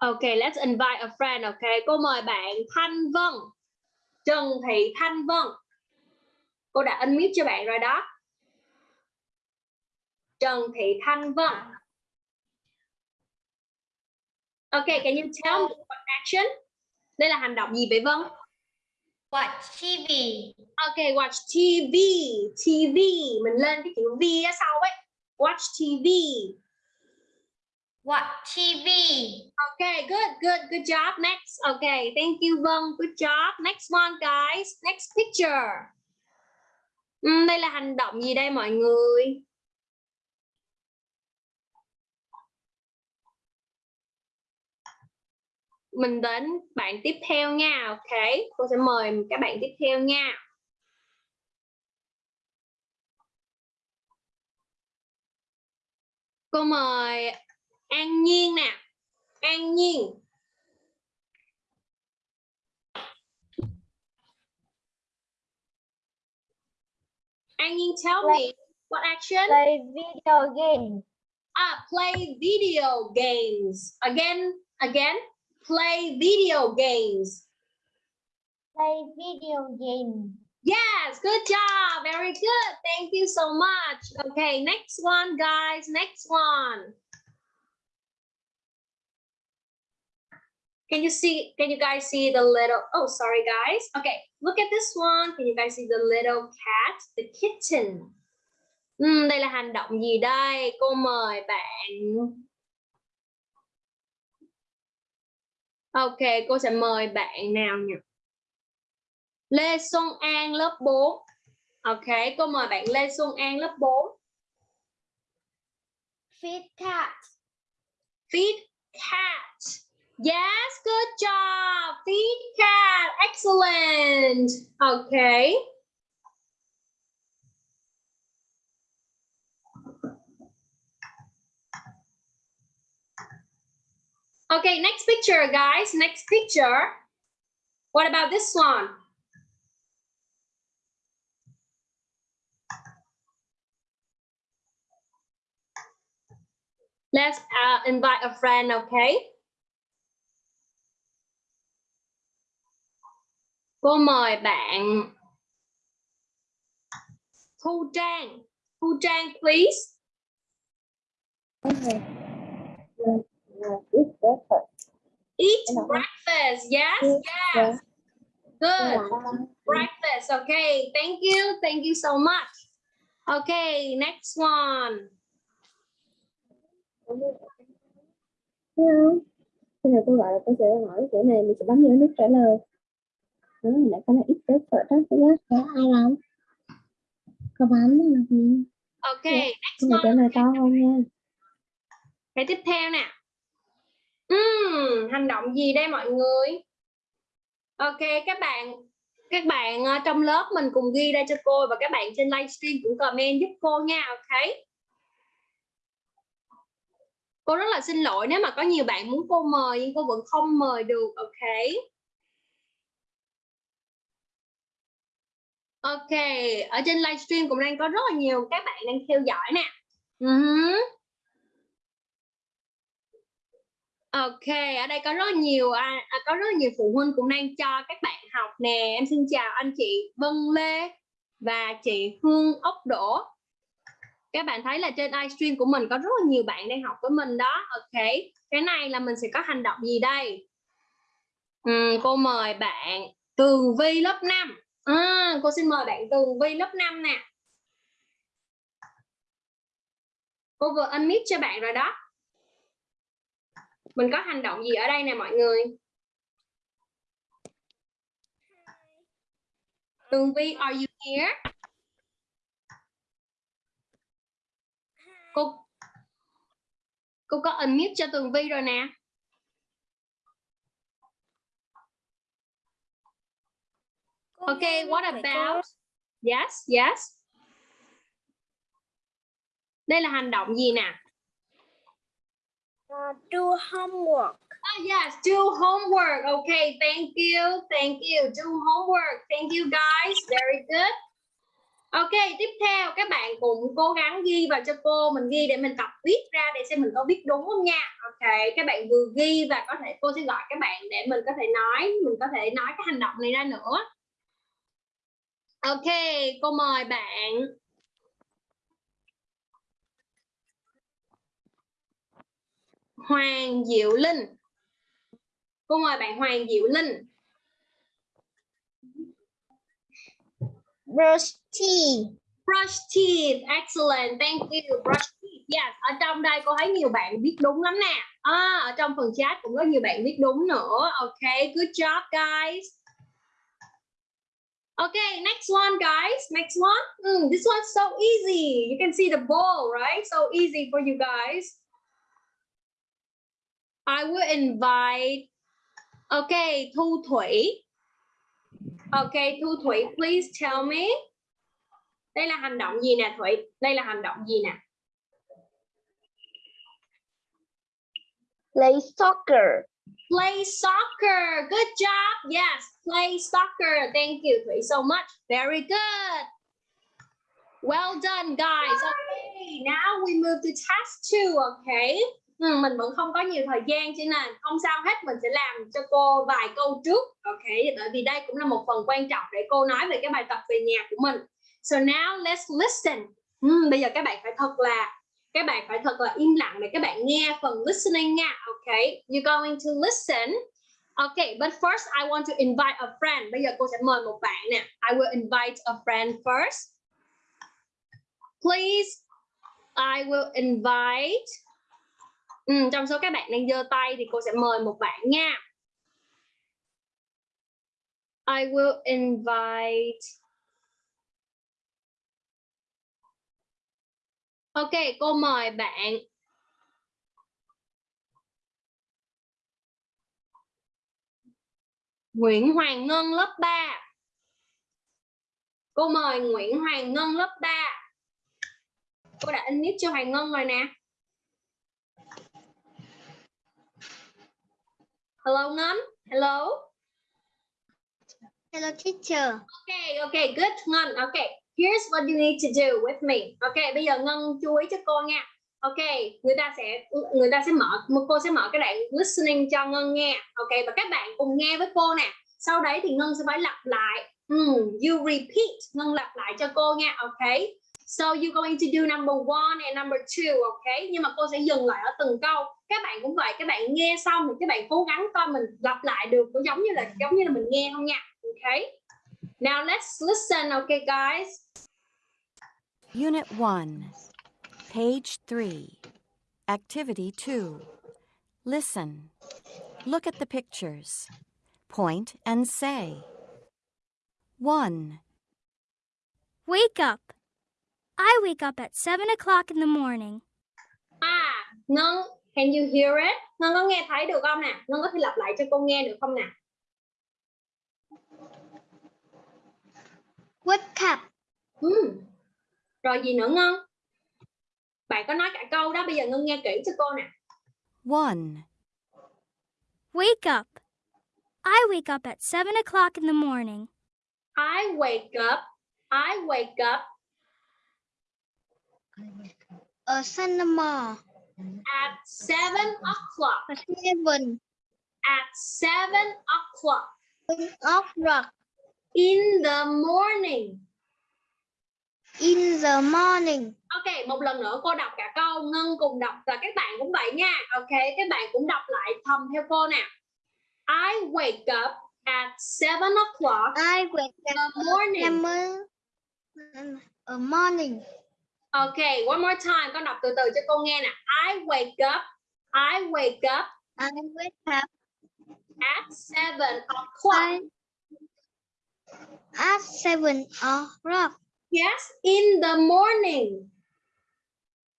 Okay, let's invite a friend, okay? Cô mời bạn Thanh Vân. Trần Thị Thanh Vân. Cô đã unmute cho bạn rồi đó. Trần Thị Thanh Vân. Okay, can you tell me what action? Đây là hành động gì vậy Vân? Watch TV. Ok, watch TV. TV. Mình lên cái chữ V ở sau ấy. Watch TV. Watch TV. Okay, good, good, good job. Next. Okay, thank you Vân. Good job. Next one, guys. Next picture. Uhm, đây là hành động gì đây mọi người? Mình đến bạn tiếp theo nha. Ok, cô sẽ mời các bạn tiếp theo nha. Cô mời an nhiên nè an nhiên an nhiên tell play, me what action play video games ah à, play video games again again play video games play video games Yes, good job. Very good. Thank you so much. Okay, next one, guys. Next one. Can you see? Can you guys see the little? Oh, sorry, guys. Okay, look at this one. Can you guys see the little cat, the kitten? Ừm, đây là hành động gì đây? Cô mời bạn. Ok, cô sẽ mời bạn nào nhỉ? Lê Xuân An lớp 4. Ok, cô mời bạn Lê Xuân An lớp 4. Feed cat. Feed cat. Yes, good job. Feed cat. Excellent. Okay. Okay, next picture, guys. Next picture. What about this one? Let's uh, invite a friend, okay? Cô mời bạn Thu Trang. Thu Trang, please. Eat breakfast. Yes, yes. Good. Breakfast. Okay. Thank you. Thank you so much. Okay, next one. Hello. Khi nào cô gọi là cô sẽ hỏi chỗ này mình sẽ bấm vô nút trả lời. Hồi nãy có là ít tới phở đó, thấy nhá. Có ai bấm? Có bấm là gì? Okay, next Cô này trả one. lời to hơn nha. Cái tiếp theo nè. Ừm, hành động gì đây mọi người? Ok, các bạn các bạn ờ, trong lớp mình cùng ghi ra cho cô và các bạn trên livestream cũng comment giúp cô nha, ok? Cô rất là xin lỗi nếu mà có nhiều bạn muốn cô mời nhưng cô vẫn không mời được, ok? Ok, ở trên livestream cũng đang có rất là nhiều các bạn đang theo dõi nè. Ừ uh -huh. Ok, ở đây có rất nhiều à, à, có rất nhiều phụ huynh cũng đang cho các bạn học nè. Em xin chào anh chị Vân Lê và chị Hương Ốc Đỗ. Các bạn thấy là trên livestream của mình có rất là nhiều bạn đang học với mình đó. Ok, cái này là mình sẽ có hành động gì đây? Ừm, cô mời bạn Tường Vi lớp 5. À, cô xin mời bạn Tường Vi lớp 5 nè. Cô vừa unmute cho bạn rồi đó. Mình có hành động gì ở đây nè mọi người? Tường Vi, are you here? Cô Cô có unmute cho Tường Vi rồi nè. Okay, what about? Yes, yes. Đây là hành động gì nè? do homework. Ah, yes, do homework. Okay, thank you, thank you. Do homework. Thank you guys. Very good. Ok, tiếp theo các bạn cùng cố gắng ghi vào cho cô. Mình ghi để mình tập viết ra để xem mình có viết đúng không nha. Ok, các bạn vừa ghi và có thể cô sẽ gọi các bạn để mình có thể nói, mình có thể nói cái hành động này ra nữa. Ok, cô mời bạn. Hoàng Diệu Linh. Cô mời bạn Hoàng Diệu Linh. Brush teeth. Brush teeth, excellent, thank you. Brush teeth, yes. Ở trong đây cô thấy nhiều bạn viết đúng lắm nè. À, ở trong phần chat cũng có nhiều bạn viết đúng nữa. Okay, good job guys. Okay, next one guys. Next one. Mm, this one's so easy. You can see the ball, right? So easy for you guys. I will invite. Okay, Thu Thủy. Okay, Thu Thủy, please tell me. Đây là hành động gì nè Thủy? Đây là hành động gì nè? Play soccer. Play soccer. Good job. Yes, play soccer. Thank you Thủy so much. Very good. Well done, guys. Okay, now we move to task two. Okay. Ừ, mình vẫn không có nhiều thời gian cho nên không sao hết mình sẽ làm cho cô vài câu trước ok bởi vì đây cũng là một phần quan trọng để cô nói về cái bài tập về nhà của mình so now let's listen ừ, bây giờ các bạn phải thật là các bạn phải thật là im lặng để các bạn nghe phần listening nha ok you're going to listen Okay, but first I want to invite a friend. Bây giờ cô sẽ mời một bạn nè. I will invite a friend first. Please, I will invite. Ừ, trong số các bạn đang giơ tay thì cô sẽ mời một bạn nha. I will invite. Ok, cô mời bạn. Nguyễn Hoàng Ngân lớp 3 Cô mời Nguyễn Hoàng Ngân lớp 3 Cô đã unmute cho Hoàng Ngân rồi nè. Hello Ngân Hello. Hello teacher. Okay, okay, good Ngân. Okay, here's what you need to do with me Ok, bây giờ Ngân chú ý cho cô nha Ok, người ta sẽ người ta sẽ mở cô sẽ mở cái đoạn listening cho Ngân nghe. Ok và các bạn cùng nghe với cô nè. Sau đấy thì Ngân sẽ phải lặp lại. Mm, you repeat, Ngân lặp lại cho cô nha. Ok. So you're going to do number one and number two, ok? Nhưng mà cô sẽ dừng lại ở từng câu. Các bạn cũng vậy, các bạn nghe xong thì các bạn cố gắng coi mình lặp lại được có giống như là giống như là mình nghe không nha. Ok. Now let's listen, okay guys. Unit 1, page 3, activity 2. Listen. Look at the pictures. Point and say. 1, Wake up. I wake up at 7 o'clock in the morning. Ah, à, Ngân, can you hear it? Ngân có nghe thấy được không nè? Ngân có thể lặp lại cho cô nghe được không nè? Wake up. Ừ. Rồi gì nữa Ngân? Bạn có nói cả câu đó, bây giờ Ngân nghe kỹ cho cô nè. 1, Wake up. I wake up at 7 o'clock in the morning. I wake up, I wake up A cinema. at 7 o'clock. A seven. At 7 o'clock Off rock. In the morning. In the morning. Ok, một lần nữa cô đọc cả câu, Ngân cùng đọc và các bạn cũng vậy nha. Ok, các bạn cũng đọc lại thầm theo cô nè. I wake up at 7 o'clock I wake in up the morning. Morning. A morning. Ok, one more time, con đọc từ từ cho cô nghe nè. I wake up, I wake up I wake up at 7 o'clock. At seven o'clock. Yes, in the morning.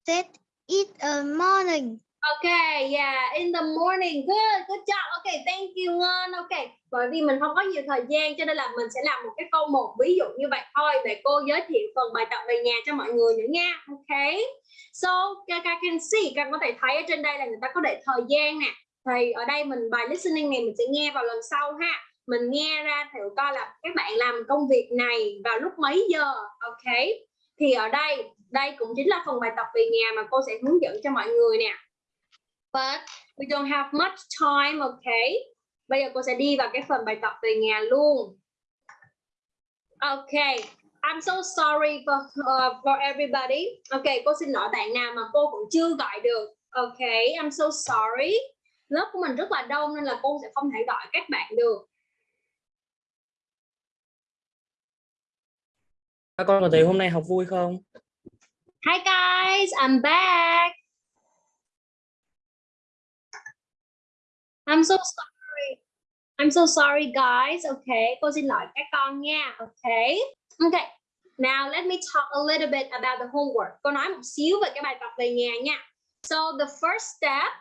That it a morning. Okay, yeah, in the morning. Good, good job. Okay, thank you Ngân. Okay, bởi vì mình không có nhiều thời gian cho nên là mình sẽ làm một cái câu một ví dụ như vậy thôi để cô giới thiệu phần bài tập về nhà cho mọi người nữa nha. Okay. So, các can see, các có thể thấy ở trên đây là người ta có để thời gian nè. Thì ở đây mình bài listening này mình sẽ nghe vào lần sau ha. Mình nghe ra thử coi là các bạn làm công việc này vào lúc mấy giờ. ok? Thì ở đây, đây cũng chính là phần bài tập về nhà mà cô sẽ hướng dẫn cho mọi người nè but we don't have much time, ok? Bây giờ cô sẽ đi vào cái phần bài tập về nhà luôn. Ok, I'm so sorry for uh, for everybody. Ok, cô xin lỗi bạn nào mà cô cũng chưa gọi được. Ok, I'm so sorry. Lớp của mình rất là đông nên là cô sẽ không thể gọi các bạn được. Các con có thấy hôm nay học vui không? Hi guys, I'm back. I'm so sorry. I'm so sorry guys. Okay, cô xin lỗi các con nha. Okay. Okay. Now let me talk a little bit about the homework. Cô nói một xíu về cái bài tập về nhà nha. So the first step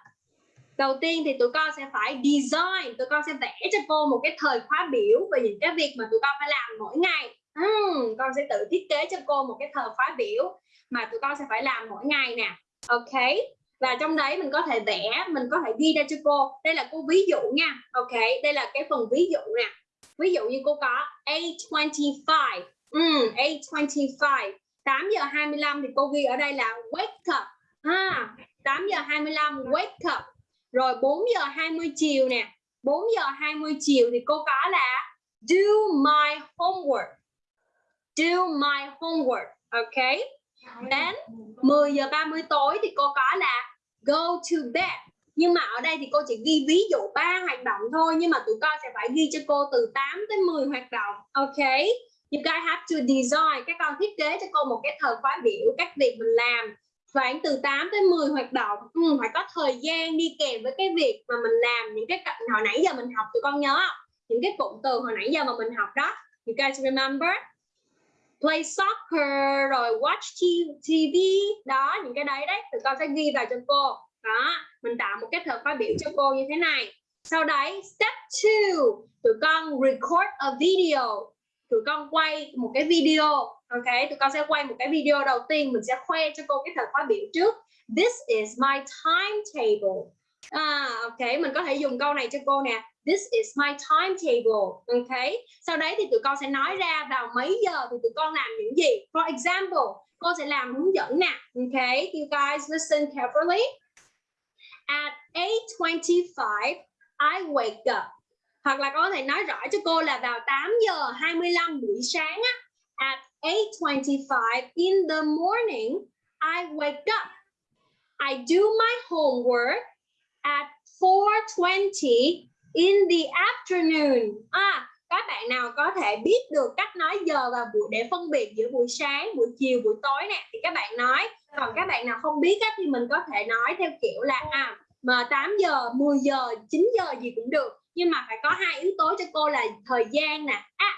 đầu tiên thì tụi con sẽ phải design, tụi con sẽ vẽ cho cô một cái thời khóa biểu về những cái việc mà tụi con phải làm mỗi ngày. Hmm, con sẽ tự thiết kế cho cô một cái thời khóa biểu mà tụi con sẽ phải làm mỗi ngày nè. Ok và trong đấy mình có thể vẽ mình có thể ghi ra cho cô. Đây là cô ví dụ nha. Ok đây là cái phần ví dụ nè. Ví dụ như cô có A25 mm, A25 8 giờ 25 thì cô ghi ở đây là wake up. À, ha 8 giờ 25 wake up. Rồi 4 giờ 20 chiều nè. 4 giờ 20 chiều thì cô có là do my homework do my homework ok đến 10 giờ 30 tối thì cô có là go to bed. Nhưng mà ở đây thì cô chỉ ghi ví dụ ba hoạt động thôi nhưng mà tụi con sẽ phải ghi cho cô từ 8 tới 10 hoạt động ok you guys have to design. Các con thiết kế cho cô một cái thời khóa biểu các việc mình làm. Khoảng từ 8 tới 10 hoạt động. Ừ, phải có thời gian đi kèm với cái việc mà mình làm những cái hồi nãy giờ mình học tụi con nhớ không? những cái cụm từ hồi nãy giờ mà mình học đó. You guys remember play soccer rồi watch TV đó những cái đấy đấy. Tụi con sẽ ghi vào cho cô. Đó mình tạo một cái thời khóa biểu cho cô như thế này. Sau đấy step 2 tụi con record a video. Tụi con quay một cái video. Ok tụi con sẽ quay một cái video đầu tiên. Mình sẽ khoe cho cô cái thời khóa biểu trước. This is my timetable. À, ok mình có thể dùng câu này cho cô nè this is my timetable, ok? Sau đấy thì tụi con sẽ nói ra vào mấy giờ thì tụi con làm những gì? For example cô sẽ làm hướng dẫn nè, ok? You guys listen carefully. At 8:25 I wake up. Hoặc là có thể nói rõ cho cô là vào 8 giờ 25 buổi sáng á. At 8:25 in the morning, I wake up. I do my homework at 4:20 in the afternoon. À các bạn nào có thể biết được cách nói giờ và buổi để phân biệt giữa buổi sáng buổi chiều buổi tối nè thì các bạn nói. Còn các bạn nào không biết á, thì mình có thể nói theo kiểu là à mà 8 giờ 10 giờ 9 giờ gì cũng được. Nhưng mà phải có hai yếu tố cho cô là thời gian nè. At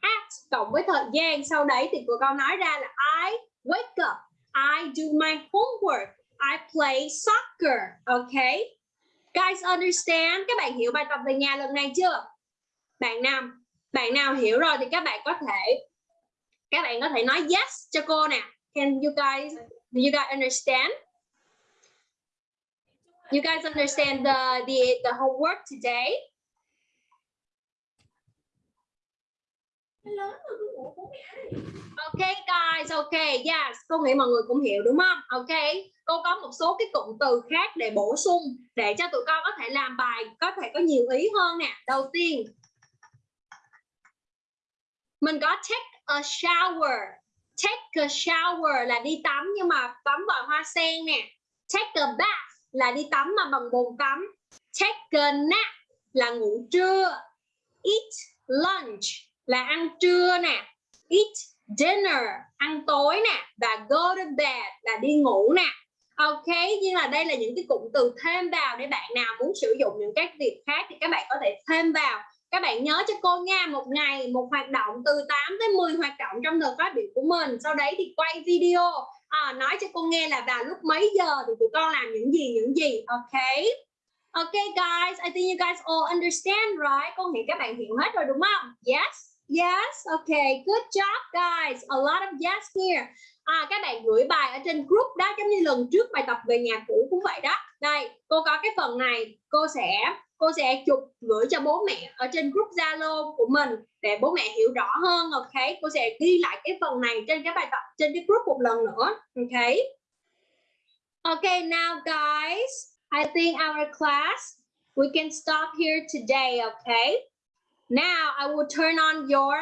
at cộng với thời gian. Sau đấy thì cô con nói ra là I wake up. I do my homework. I play soccer. Okay guys, understand. Các bạn hiểu bài tập về nhà lần này chưa? Bạn nào bạn nào hiểu rồi thì các bạn có thể, các bạn có thể nói yes cho cô nè. Can you guys, do you guys understand? You guys understand the the the homework today? Ok guys, ok, yes, cô nghĩ mọi người cũng hiểu đúng không? Ok, cô có một số cái cụm từ khác để bổ sung để cho tụi con có thể làm bài có thể có nhiều ý hơn nè. Đầu tiên, mình có take a shower. Take a shower là đi tắm nhưng mà tắm vòi hoa sen nè. Take a bath là đi tắm mà bằng bồn tắm. Take a nap là ngủ trưa. Eat lunch là ăn trưa nè. Eat dinner ăn tối nè và go to bed là đi ngủ nè. Ok nhưng là đây là những cái cụm từ thêm vào để bạn nào muốn sử dụng những các việc khác thì các bạn có thể thêm vào. Các bạn nhớ cho cô nha một ngày một hoạt động từ 8 tới 10 hoạt động trong thời phát biểu của mình. Sau đấy thì quay video. À, nói cho cô nghe là vào lúc mấy giờ thì tụi con làm những gì những gì. Ok? Ok guys I think you guys all understand right? Cô nghĩ các bạn hiểu hết rồi đúng không? Yes? Yes, okay, good job guys. A lot of yes here. À, các bạn gửi bài ở trên group đó giống như lần trước bài tập về nhà cũ cũng vậy đó. Đây, cô có cái phần này, cô sẽ cô sẽ chụp gửi cho bố mẹ ở trên group Zalo của mình để bố mẹ hiểu rõ hơn. Ok, cô sẽ ghi lại cái phần này trên cái bài tập trên cái group một lần nữa. Ok. Okay, now guys, I think our class we can stop here today. Okay. Now I will turn on your,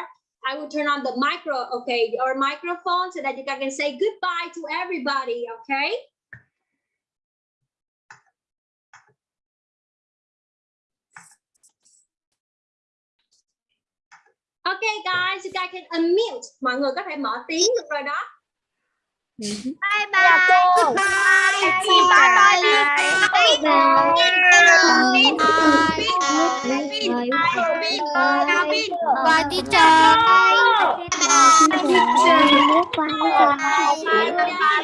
I will turn on the micro, okay, your microphone so that you can say goodbye to everybody, okay? Okay guys, you guys can unmute. Mọi người có thể mở tiếng được rồi đó. Bye Chào bye. cô. Bye Bye Bye teacher.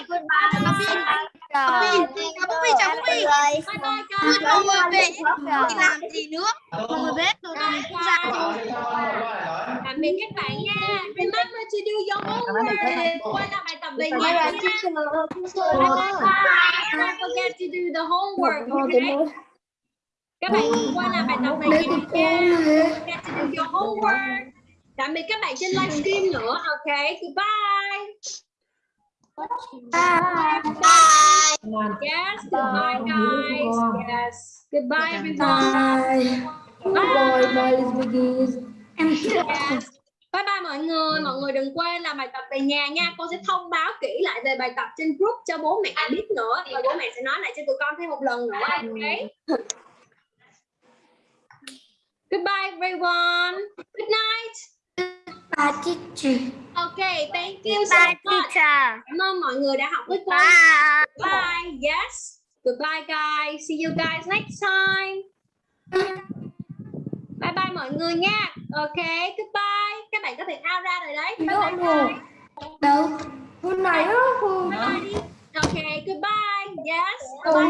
Bye bye guys. làm gì nữa? Mọi người biết con cũng ra Tạm biệt các bạn nha. Remember to do your homework. Quay lại bài tập về nhà nha. Don't forget to do the homework. Okay? Các bạn quay lại bài tập về nhà nha. Don't forget to do your homework. Tạm biệt các bạn trên livestream nữa. Ok, goodbye. Yes, goodbye guys. Yes. Goodbye everyone. Bye. Yes. Bye bye mọi người, mọi người đừng quên làm bài tập về nhà nha. Cô sẽ thông báo kỹ lại về bài tập trên group cho bố mẹ biết nữa và bố mẹ sẽ nói lại cho tụi con thêm một lần nữa. Okay. Goodbye everyone. Good night. Okay, thank you so Bye much. teacher. Cảm ơn mọi người đã học với cô. Bye. Bye. Yes. Goodbye guys. See you guys next time. Bye bye mọi người nha. Ok, goodbye. Các bạn có thể out ra rồi đấy. Bye bye. bye. Đâu? Hôm nay á, Bye bye đi. Ok, goodbye. Yes. Bye.